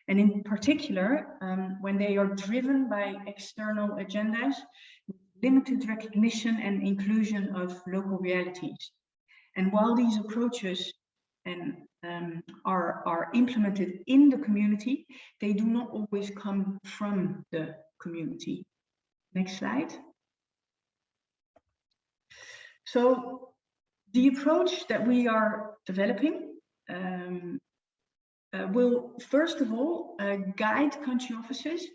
And in particular, um, when they are driven by external agendas, limited recognition and inclusion of local realities. And while these approaches and um, are, are implemented in the community, they do not always come from the community. Next slide. So the approach that we are developing um, uh, will first of all uh, guide country offices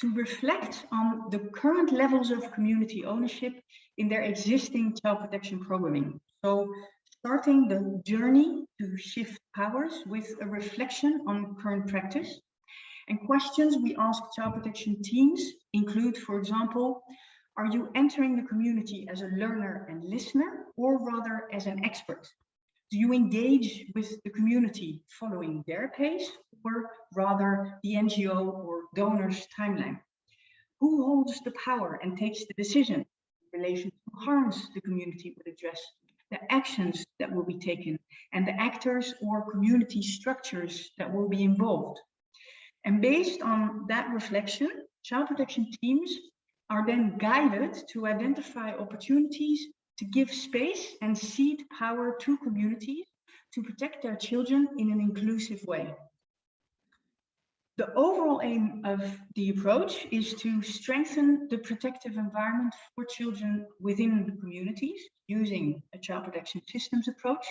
to reflect on the current levels of community ownership in their existing child protection programming. So starting the journey to shift powers with a reflection on current practice. And questions we ask child protection teams include, for example, are you entering the community as a learner and listener or rather as an expert? Do you engage with the community following their pace or rather the NGO or donor's timeline? Who holds the power and takes the decision in relation to harms the community would address the actions that will be taken and the actors or community structures that will be involved. And based on that reflection, child protection teams are then guided to identify opportunities to give space and seed power to communities to protect their children in an inclusive way. The overall aim of the approach is to strengthen the protective environment for children within the communities using a child protection systems approach,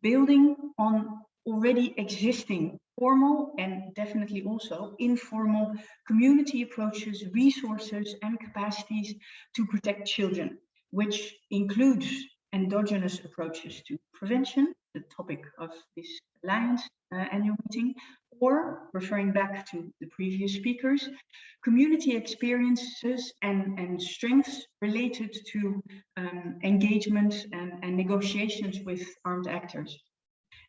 building on already existing formal and definitely also informal community approaches, resources and capacities to protect children, which includes endogenous approaches to prevention, the topic of this Alliance uh, annual meeting, or referring back to the previous speakers, community experiences and, and strengths related to um, engagement and, and negotiations with armed actors.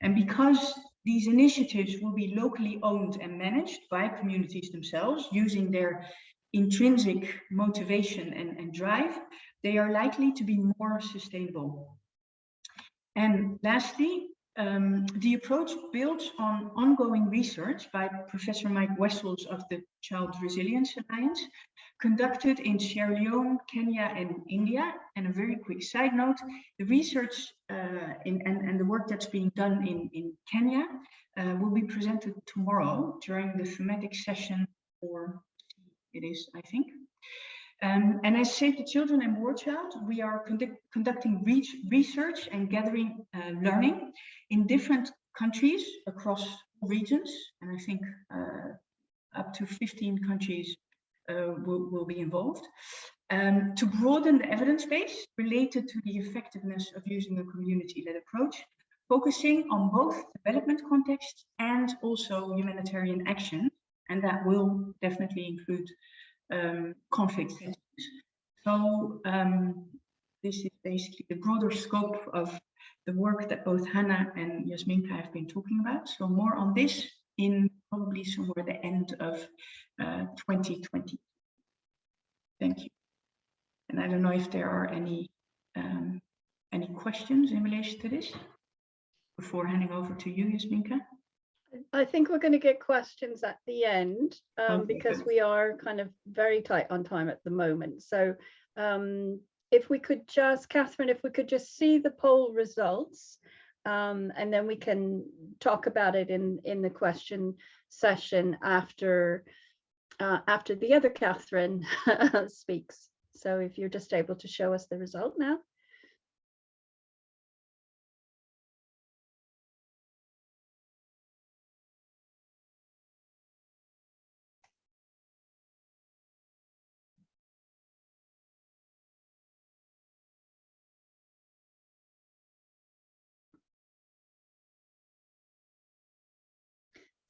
And because these initiatives will be locally owned and managed by communities themselves using their intrinsic motivation and, and drive, they are likely to be more sustainable. And lastly, um, the approach builds on ongoing research by Professor Mike Wessells of the Child Resilience Alliance, conducted in Sierra Leone, Kenya, and India. And a very quick side note, the research uh, in, and, and the work that's being done in, in Kenya uh, will be presented tomorrow during the thematic session, or it is, I think. Um, and as Save the Children and War Child, we are conduct conducting re research and gathering uh, learning in different countries across regions. And I think uh, up to 15 countries uh, will, will be involved. Um, to broaden the evidence base related to the effectiveness of using a community-led approach, focusing on both development context and also humanitarian action. And that will definitely include um, conflict settings. So um, this is basically the broader scope of the work that both Hannah and Yasminka have been talking about. So more on this in probably somewhere the end of uh, 2020. Thank you. And I don't know if there are any um, any questions in relation to this before handing over to you, Yasminka. I think we're going to get questions at the end um, Okay, because we are kind of very tight on time at the moment. So um, if we could just, Catherine, if we could just see the poll results um, and then we can talk about it in, in the question session after uh, after the other Catherine speaks. So if you're just able to show us the result now.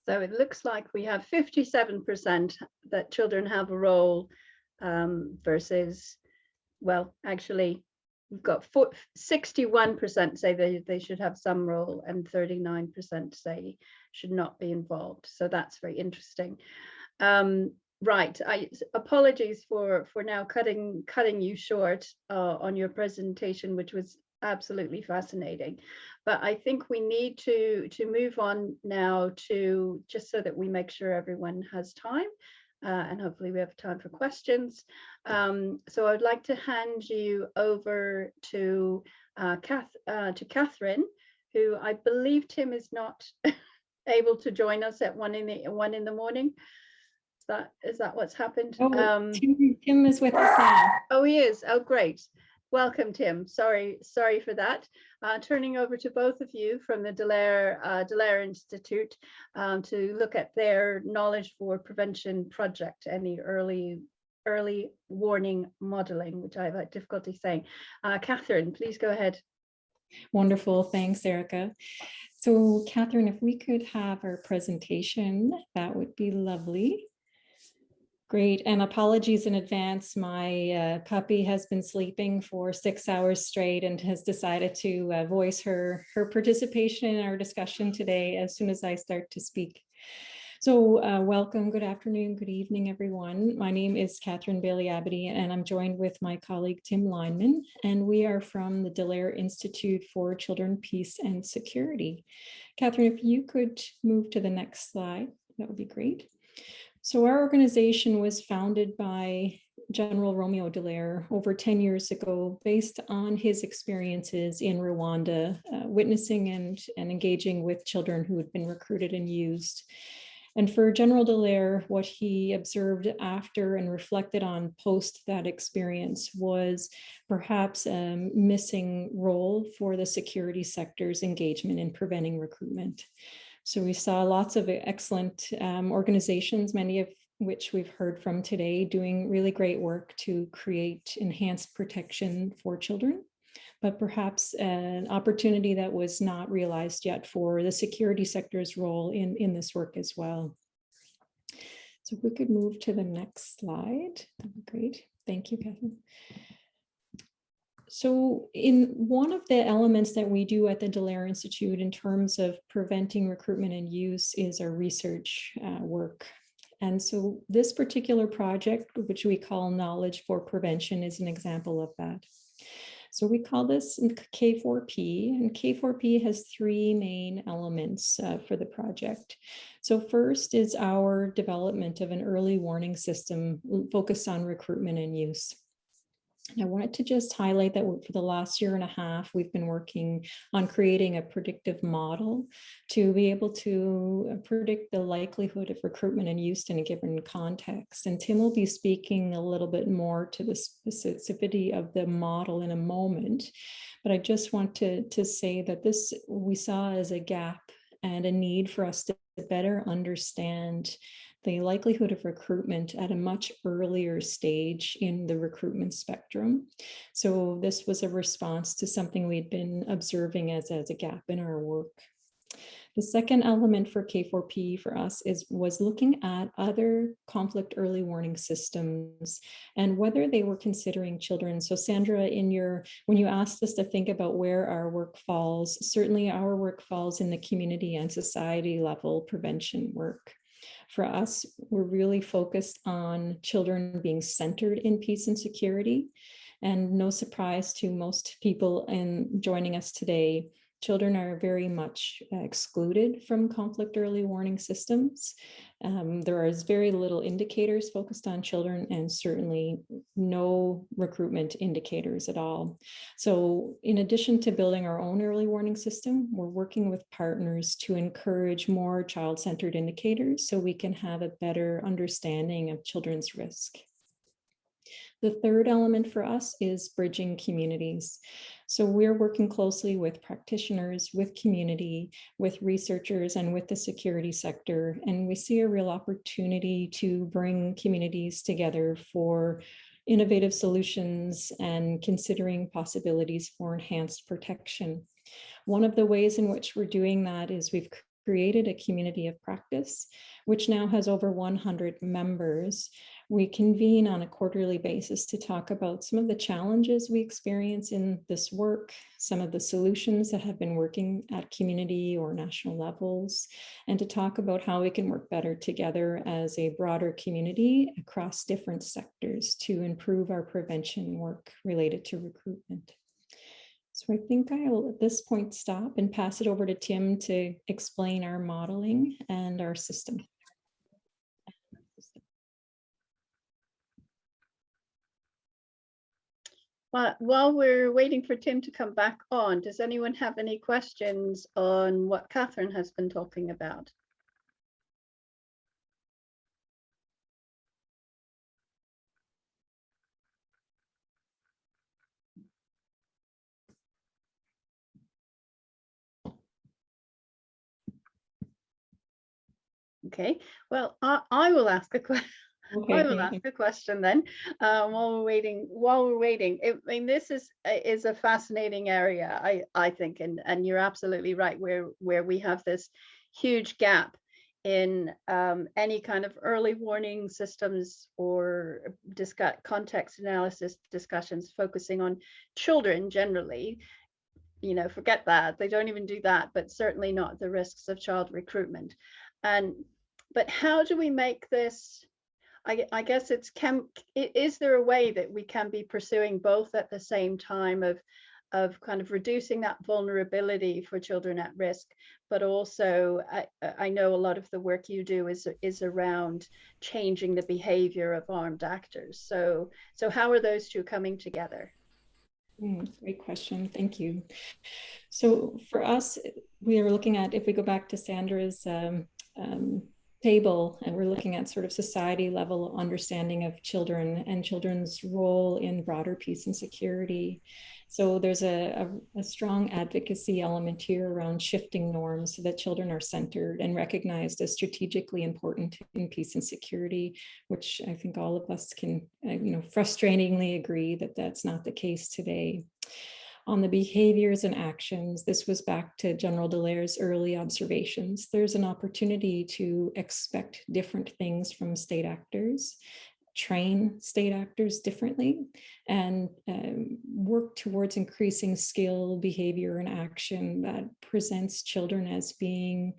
So it looks like we have 57% that children have a role um, versus, well, actually, we've got 61% say they, they should have some role and 39% say should not be involved. So that's very interesting. Um, right, I apologies for for now cutting cutting you short uh, on your presentation, which was absolutely fascinating but I think we need to to move on now to just so that we make sure everyone has time uh, and hopefully we have time for questions. Um, so I'd like to hand you over to uh, Kath, uh, to Catherine, who I believe Tim is not able to join us at one in the one in the morning. Is that is that what's happened? Oh, Um, Tim, Tim is with us now. Oh, he is. Oh, great. Welcome, Tim. Sorry, sorry for that. Uh, turning over to both of you from the Dallaire, uh, Institute um, to look at their knowledge for prevention project and the early early warning modeling, which I've had difficulty saying. Uh, Catherine, please go ahead. Wonderful. Thanks, Erica. So Catherine, if we could have our presentation, that would be lovely. Great, and apologies in advance. My uh, puppy has been sleeping for six hours straight and has decided to uh, voice her, her participation in our discussion today as soon as I start to speak. So uh, welcome, good afternoon, good evening, everyone. My name is Catherine Baillie Abidi, and I'm joined with my colleague Tim Lineman, and we are from the Dallaire Institute for Children, Peace and Security. Catherine, if you could move to the next slide, that would be great. So our organization was founded by General Romeo Dallaire over 10 years ago, based on his experiences in Rwanda, uh, witnessing and, and engaging with children who had been recruited and used. And for General Dallaire, what he observed after and reflected on post that experience was perhaps a missing role for the security sector's engagement in preventing recruitment. So we saw lots of excellent um, organizations, many of which we've heard from today, doing really great work to create enhanced protection for children. but perhaps an opportunity that was not realized yet for the security sector's role in, in this work as well. So if we could move to the next slide, that'd be great. Thank you, Catherine. So in one of the elements that we do at the Dallaire Institute in terms of preventing recruitment and use is our research uh, work. And so this particular project, which we call Knowledge for Prevention, is an example of that. So we call this K4P, and K4P has three main elements uh, for the project. So first is our development of an early warning system focused on recruitment and use. I wanted to just highlight that for the last year and a half, we've been working on creating a predictive model to be able to uh, predict the likelihood of recruitment and use in a given context. And Tim will be speaking a little bit more to the specificity of the model in a moment. But I just want to, to say that this we saw as a gap and a need for us to better understand the likelihood of recruitment at a much earlier stage in the recruitment spectrum. So this was a response to something we'd been observing as, as a gap in our work. The second element for K4P for us is was looking at other conflict early warning systems and whether they were considering children. So Sandra, in your when you asked us to think about where our work falls, certainly our work falls in the community and society level prevention work. For us, we're really focused on children being centered in peace and security. And no surprise to most people in joining us today, children are very much uh, excluded from conflict early warning systems. Um, there is very little indicators focused on children and certainly no recruitment indicators at all. So in addition to building our own early warning system, we're working with partners to encourage more child-centered indicators so we can have a better understanding of children's risk. The third element for us is bridging communities. So we're working closely with practitioners, with community, with researchers, and with the security sector. And we see a real opportunity to bring communities together for innovative solutions and considering possibilities for enhanced protection. One of the ways in which we're doing that is we've created a community of practice, which now has over 100 members we convene on a quarterly basis to talk about some of the challenges we experience in this work, some of the solutions that have been working at community or national levels, and to talk about how we can work better together as a broader community across different sectors to improve our prevention work related to recruitment. So I think I'll at this point stop and pass it over to Tim to explain our modeling and our system. Well, while we're waiting for Tim to come back on, does anyone have any questions on what Catherine has been talking about? Okay, well, I, I will ask a question. Okay, I will ask a question then um, while we're waiting. While we're waiting, I mean, this is is a fascinating area, I I think, and and you're absolutely right. Where where we have this huge gap in um, any kind of early warning systems or discuss context analysis discussions focusing on children generally. You know, forget that they don't even do that, but certainly not the risks of child recruitment. And but how do we make this I, I guess it's can is there a way that we can be pursuing both at the same time of of kind of reducing that vulnerability for children at risk, but also I, I know a lot of the work you do is is around changing the behavior of armed actors. So so how are those two coming together? Mm, great question. Thank you. So for us, we are looking at if we go back to Sandra's um, um, table and we're looking at sort of society level understanding of children and children's role in broader peace and security. So there's a, a, a, strong advocacy element here around shifting norms so that children are centered and recognized as strategically important in peace and security, which I think all of us can, uh, you know, frustratingly agree that that's not the case today. On the behaviors and actions, this was back to General Dallaire's early observations. There's an opportunity to expect different things from state actors train state actors differently and um, work towards increasing skill, behavior, and action that presents children as being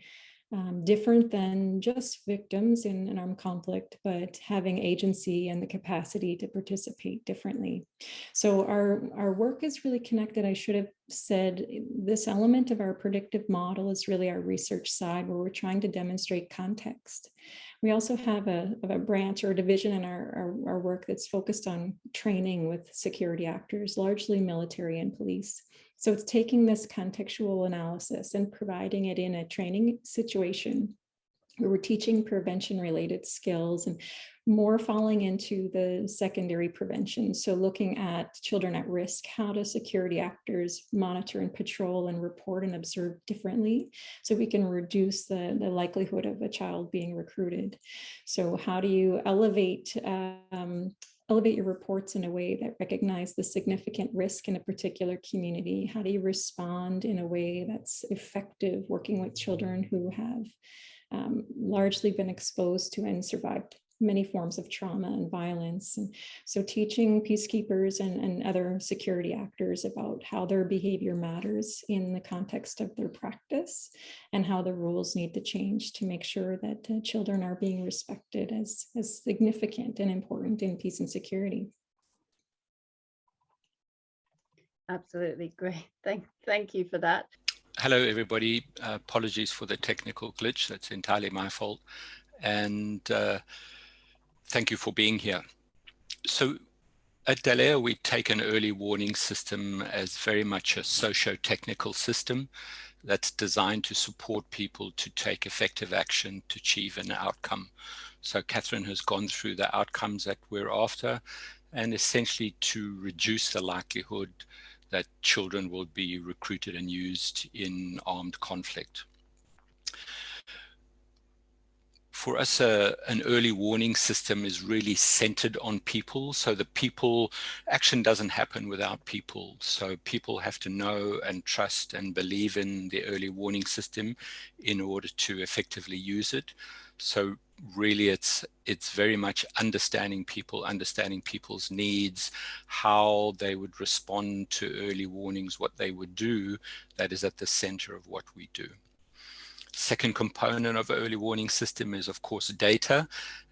um, different than just victims in an armed conflict, but having agency and the capacity to participate differently. So our, our work is really connected. I should have said this element of our predictive model is really our research side where we're trying to demonstrate context. We also have a, a branch or a division in our, our, our work that's focused on training with security actors, largely military and police. So it's taking this contextual analysis and providing it in a training situation where we're teaching prevention related skills and more falling into the secondary prevention. So looking at children at risk, how do security actors monitor and patrol and report and observe differently so we can reduce the, the likelihood of a child being recruited. So how do you elevate um, elevate your reports in a way that recognize the significant risk in a particular community? How do you respond in a way that's effective working with children who have um, largely been exposed to and survived many forms of trauma and violence. And so teaching peacekeepers and, and other security actors about how their behavior matters in the context of their practice and how the rules need to change to make sure that uh, children are being respected as, as significant and important in peace and security. Absolutely great. Thank, thank you for that. Hello, everybody. Uh, apologies for the technical glitch. That's entirely my fault. And uh, thank you for being here. So at Dallaire, we take an early warning system as very much a socio-technical system that's designed to support people to take effective action to achieve an outcome. So Catherine has gone through the outcomes that we're after and essentially to reduce the likelihood that children will be recruited and used in armed conflict for us, uh, an early warning system is really centered on people. So the people, action doesn't happen without people. So people have to know and trust and believe in the early warning system in order to effectively use it. So really it's it's very much understanding people, understanding people's needs, how they would respond to early warnings, what they would do, that is at the center of what we do. Second component of early warning system is, of course, data.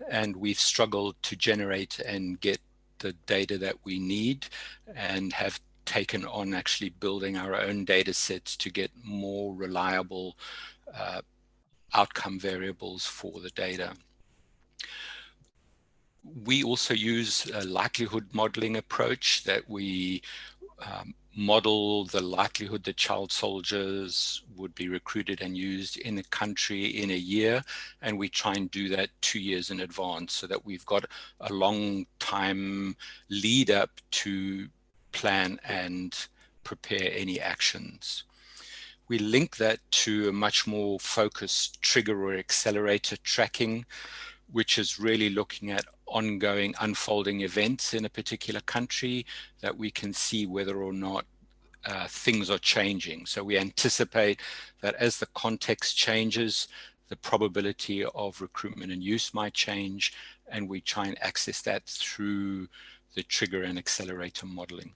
And we've struggled to generate and get the data that we need and have taken on actually building our own data sets to get more reliable uh, outcome variables for the data. We also use a likelihood modeling approach that we um, model the likelihood that child soldiers would be recruited and used in the country in a year. And we try and do that two years in advance so that we've got a long time lead up to plan and prepare any actions. We link that to a much more focused trigger or accelerator tracking, which is really looking at ongoing unfolding events in a particular country that we can see whether or not uh, things are changing. So we anticipate that as the context changes, the probability of recruitment and use might change, and we try and access that through the trigger and accelerator modeling.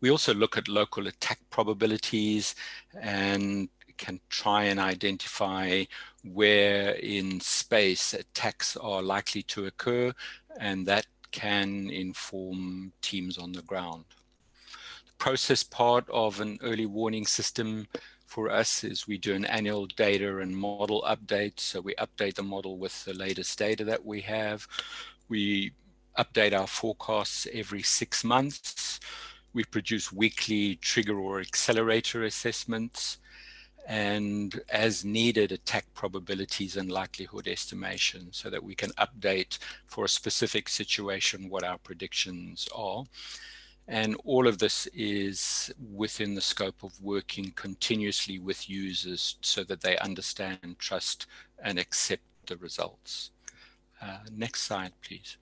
We also look at local attack probabilities and can try and identify where in space attacks are likely to occur, and that can inform teams on the ground. The process part of an early warning system for us is we do an annual data and model update. So we update the model with the latest data that we have. We update our forecasts every six months. We produce weekly trigger or accelerator assessments and as needed attack probabilities and likelihood estimation so that we can update for a specific situation what our predictions are. And all of this is within the scope of working continuously with users so that they understand, trust, and accept the results. Uh, next slide, please.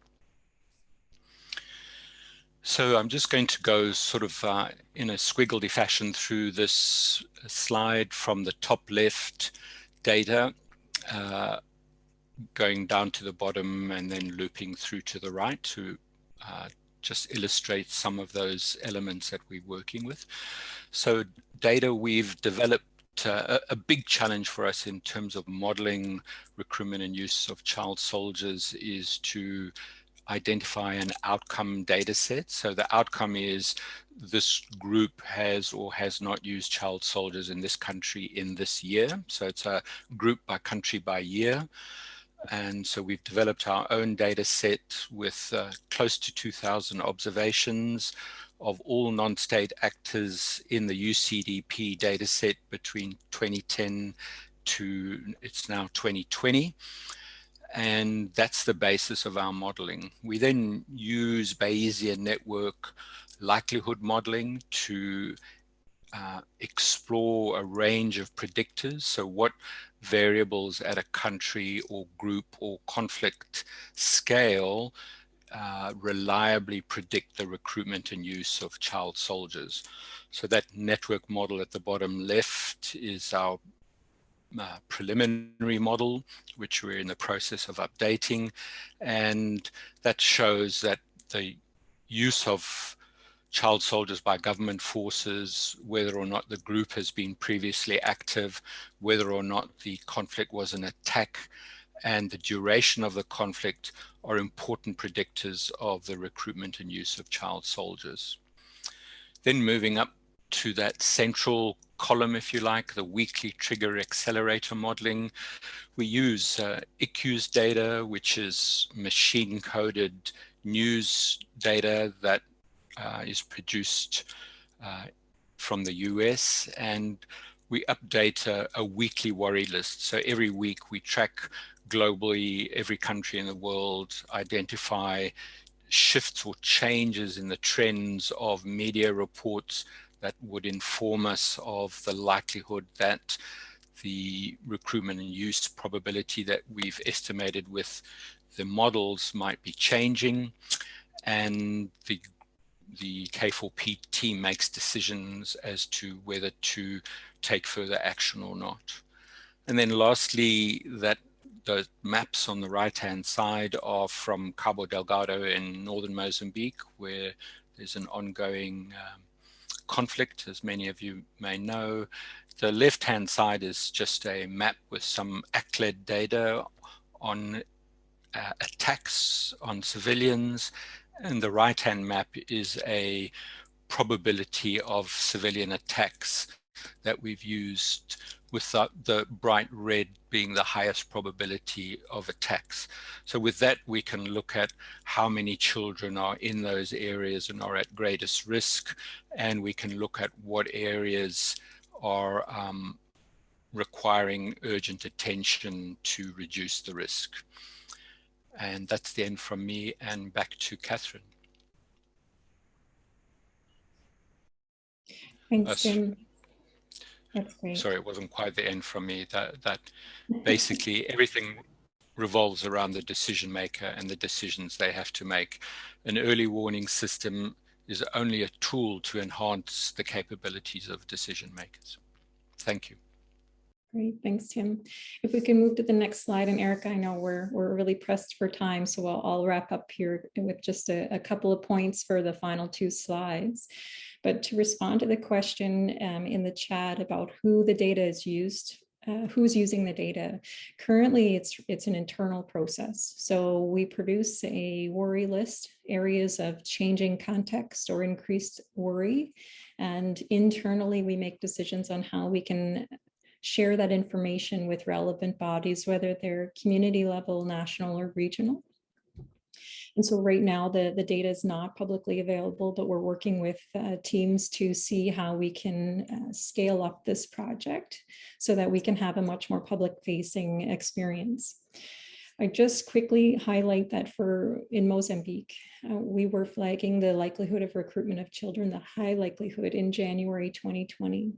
So I'm just going to go sort of uh, in a squiggly fashion through this slide from the top left data, uh, going down to the bottom and then looping through to the right to uh, just illustrate some of those elements that we're working with. So data we've developed uh, a, big challenge for us in terms of modeling recruitment and use of child soldiers is to identify an outcome data set. So the outcome is this group has or has not used child soldiers in this country in this year. So it's a group by country by year. And so we've developed our own data set with uh, close to 2000 observations of all non-state actors in the UCDP data set between 2010 to it's now 2020 and that's the basis of our modeling. We then use Bayesian network likelihood modeling to uh, explore a range of predictors. So what variables at a country or group or conflict scale uh, reliably predict the recruitment and use of child soldiers. So that network model at the bottom left is our uh, preliminary model, which we're in the process of updating. And that shows that the use of child soldiers by government forces, whether or not the group has been previously active, whether or not the conflict was an attack, and the duration of the conflict are important predictors of the recruitment and use of child soldiers. Then moving up to that central column, if you like, the weekly trigger accelerator modeling. We use uh, ICEWS data, which is machine coded news data that uh, is produced uh, from the US and we update a, a, weekly worry list. So every week we track globally, every country in the world, identify shifts or changes in the trends of media reports that would inform us of the likelihood that the recruitment and use probability that we've estimated with the models might be changing and the the K4P team makes decisions as to whether to take further action or not. And then lastly, that the maps on the right hand side are from Cabo Delgado in northern Mozambique, where there's an ongoing um, conflict, as many of you may know. The left-hand side is just a map with some ACLED data on uh, attacks on civilians, and the right-hand map is a probability of civilian attacks that we've used with the, the, bright red being the highest probability of attacks. So with that, we can look at how many children are in those areas and are at greatest risk. And we can look at what areas are um, requiring urgent attention to reduce the risk. And that's the end from me and back to Catherine. Thanks, Jim. That's great. Sorry, it wasn't quite the end from me. That that basically everything revolves around the decision maker and the decisions they have to make. An early warning system is only a tool to enhance the capabilities of decision makers. Thank you. Great, thanks, Tim. If we can move to the next slide, and Erica, I know we're we're really pressed for time, so I'll, I'll wrap up here with just a, a couple of points for the final two slides. But to respond to the question um, in the chat about who the data is used, uh, who's using the data. Currently, it's it's an internal process. So we produce a worry list, areas of changing context or increased worry. And internally, we make decisions on how we can share that information with relevant bodies, whether they're community level, national, or regional. And so right now the, the data is not publicly available, but we're working with uh, teams to see how we can uh, scale up this project so that we can have a much more public facing experience. I just quickly highlight that for in Mozambique, uh, we were flagging the likelihood of recruitment of children, the high likelihood in January 2020.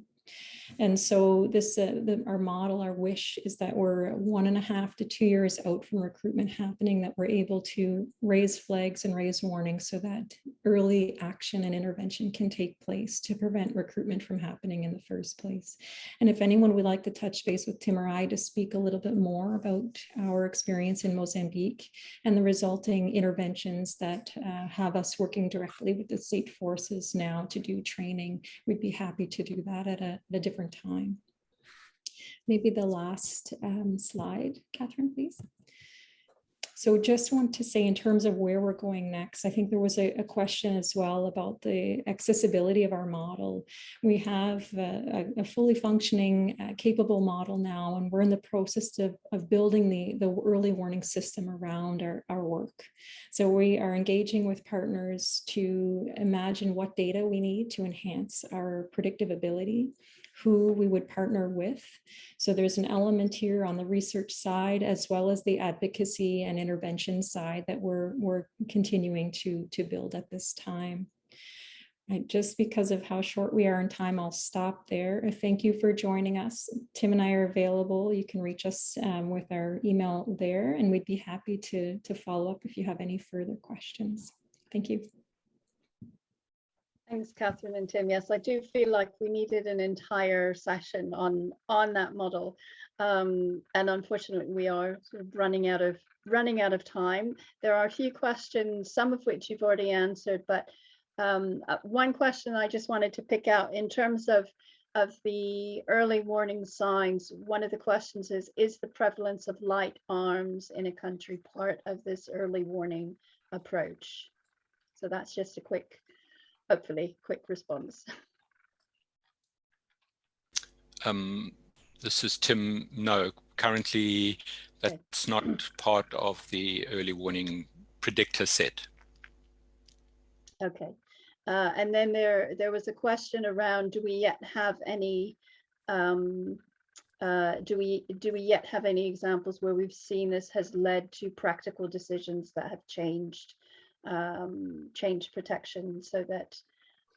And so this, uh, the, our model, our wish is that we're one and a half to two years out from recruitment happening, that we're able to raise flags and raise warnings so that early action and intervention can take place to prevent recruitment from happening in the first place. And if anyone would like to touch base with Tim or I to speak a little bit more about our experience in Mozambique and the resulting interventions that uh, have us working directly with the state forces now to do training, we'd be happy to do that at a, at a different time. Maybe the last um, slide, Catherine, please. So just want to say in terms of where we're going next, I think there was a, a question as well about the accessibility of our model. We have a, a fully functioning, uh, capable model now, and we're in the process of, of building the, the early warning system around our, our work. So we are engaging with partners to imagine what data we need to enhance our predictive ability who we would partner with. So there's an element here on the research side, as well as the advocacy and intervention side that we're, we're continuing to, to build at this time. Right, just because of how short we are in time, I'll stop there. Thank you for joining us. Tim and I are available. You can reach us um, with our email there, and we'd be happy to, to follow up if you have any further questions. Thank you. Thanks, Catherine and Tim. Yes, I do feel like we needed an entire session on on that model, um, and unfortunately, we are sort of running out of running out of time. There are a few questions, some of which you've already answered, but um, uh, one question I just wanted to pick out in terms of of the early warning signs. One of the questions is: Is the prevalence of light arms in a country part of this early warning approach? So that's just a quick hopefully quick response. Um, this is Tim. No, currently that's not part of the early warning predictor set. Okay. Uh, and then there there was a question around do we yet have any um, uh, do we do we yet have any examples where we've seen this has led to practical decisions that have changed um, change protection so that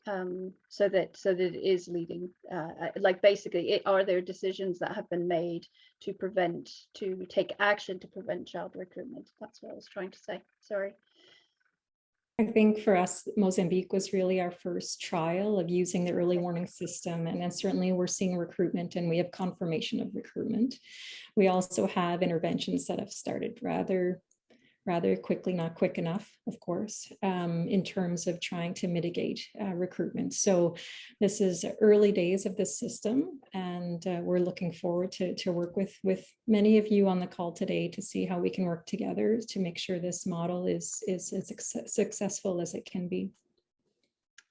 um, so that so that it is leading uh, uh, like basically it, are there decisions that have been made to prevent to take action to prevent child recruitment that's what I was trying to say sorry I think for us, Mozambique was really our first trial of using the early warning system. And then certainly we're seeing recruitment and we have confirmation of recruitment. We also have interventions that have started rather rather quickly, not quick enough, of course, um, in terms of trying to mitigate uh, recruitment. So this is early days of this system, and uh, we're looking forward to, to work with, with many of you on the call today to see how we can work together to make sure this model is, is as successful as it can be.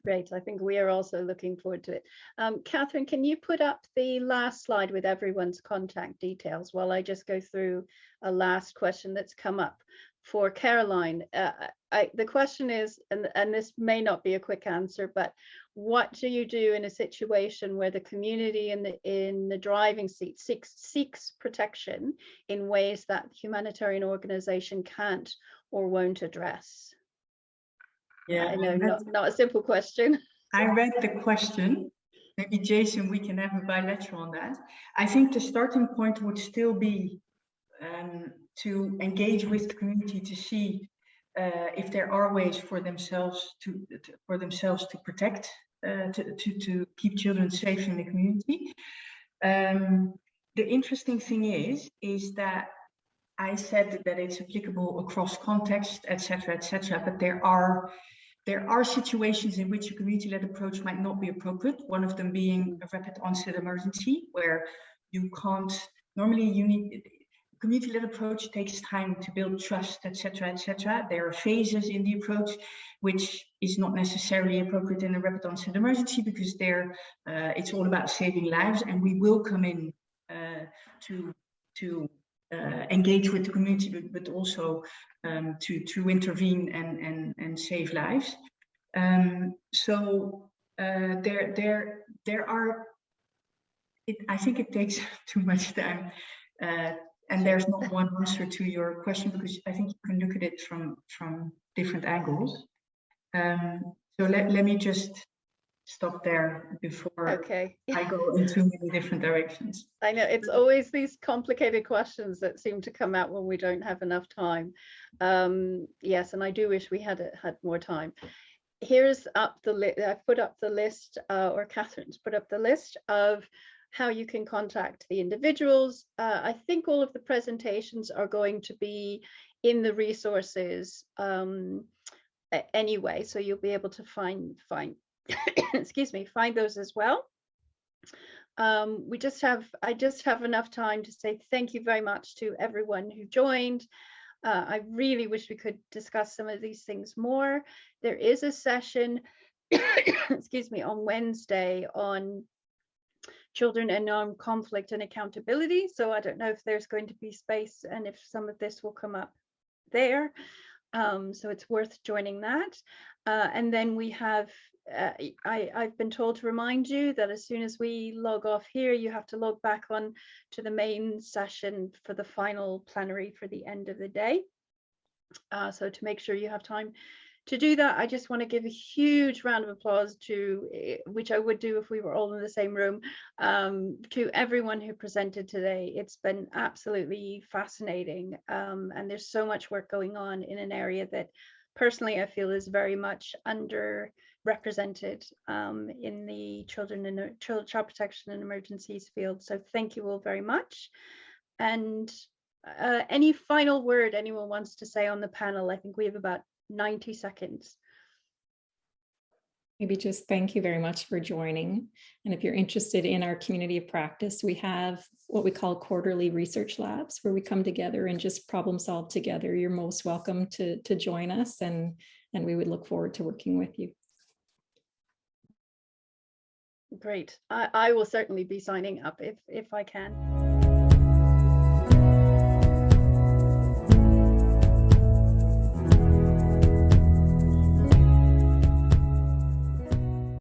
Great, I think we are also looking forward to it. Um, Catherine, can you put up the last slide with everyone's contact details while I just go through a last question that's come up? For Caroline. Uh, I, the question is, and, and this may not be a quick answer, but what do you do in a situation where the community in the in the driving seat seeks seeks protection in ways that humanitarian organization can't or won't address? Yeah, I know, not, not a simple question. I read the question. Maybe Jason, we can have a bilateral on that. I think the starting point would still be um, to engage with the community to see uh, if there are ways for themselves to, to for themselves to protect uh, to, to, to keep children safe in the community. Um, the interesting thing is is that I said that it's applicable across context, etc., etc. but there are there are situations in which a community-led approach might not be appropriate. One of them being a rapid onset emergency, where you can't normally you need community-led approach takes time to build trust, etc., etc. There are phases in the approach which is not necessarily appropriate in a rapid onset emergency because there uh, it's all about saving lives, and we will come in uh, to to uh, engage with the community, but, but also um, to to intervene and and and save lives. Um, so uh, there there there are. It, I think it takes too much time uh, and there's not one answer to your question because I think you can look at it from from different angles. Um, so let, let me just stop there before Okay. I go in too many different directions. I know it's always these complicated questions that seem to come out when we don't have enough time. Um, yes, and I do wish we had had more time. Here's up the list. I've put up the list, uh, or Catherine's put up the list of how you can contact the individuals. Uh, I think all of the presentations are going to be in the resources um, anyway, so you'll be able to find find excuse me find those as well um, we just have I just have enough time to say thank you very much to everyone who joined. Uh, I really wish we could discuss some of these things more. There is a session, excuse me, on Wednesday on children and armed conflict and accountability. So I don't know if there's going to be space and if some of this will come up there. Um, so it's worth joining that. Uh, and then we have uh, I, I've been told to remind you that as soon as we log off here, you have to log back on to the main session for the final plenary for the end of the day. Uh, so to make sure you have time to do that, I just want to give a huge round of applause to, eh, which I would do if we were all in the same room, um, to everyone who presented today. It's been absolutely fascinating. Um, and there's so much work going on in an area that personally I feel is very much underrepresented um, in the children and child, child protection and emergencies field. So thank you all very much. And uh, any final word anyone wants to say on the panel? I think we have about 90 seconds. Maybe just thank you very much for joining. And if you're interested in our community of practice, we have what we call quarterly research labs where we come together and just problem solve together. You're most welcome to, to join us and, and we would look forward to working with you. Great. I, I will certainly be signing up if, if I can.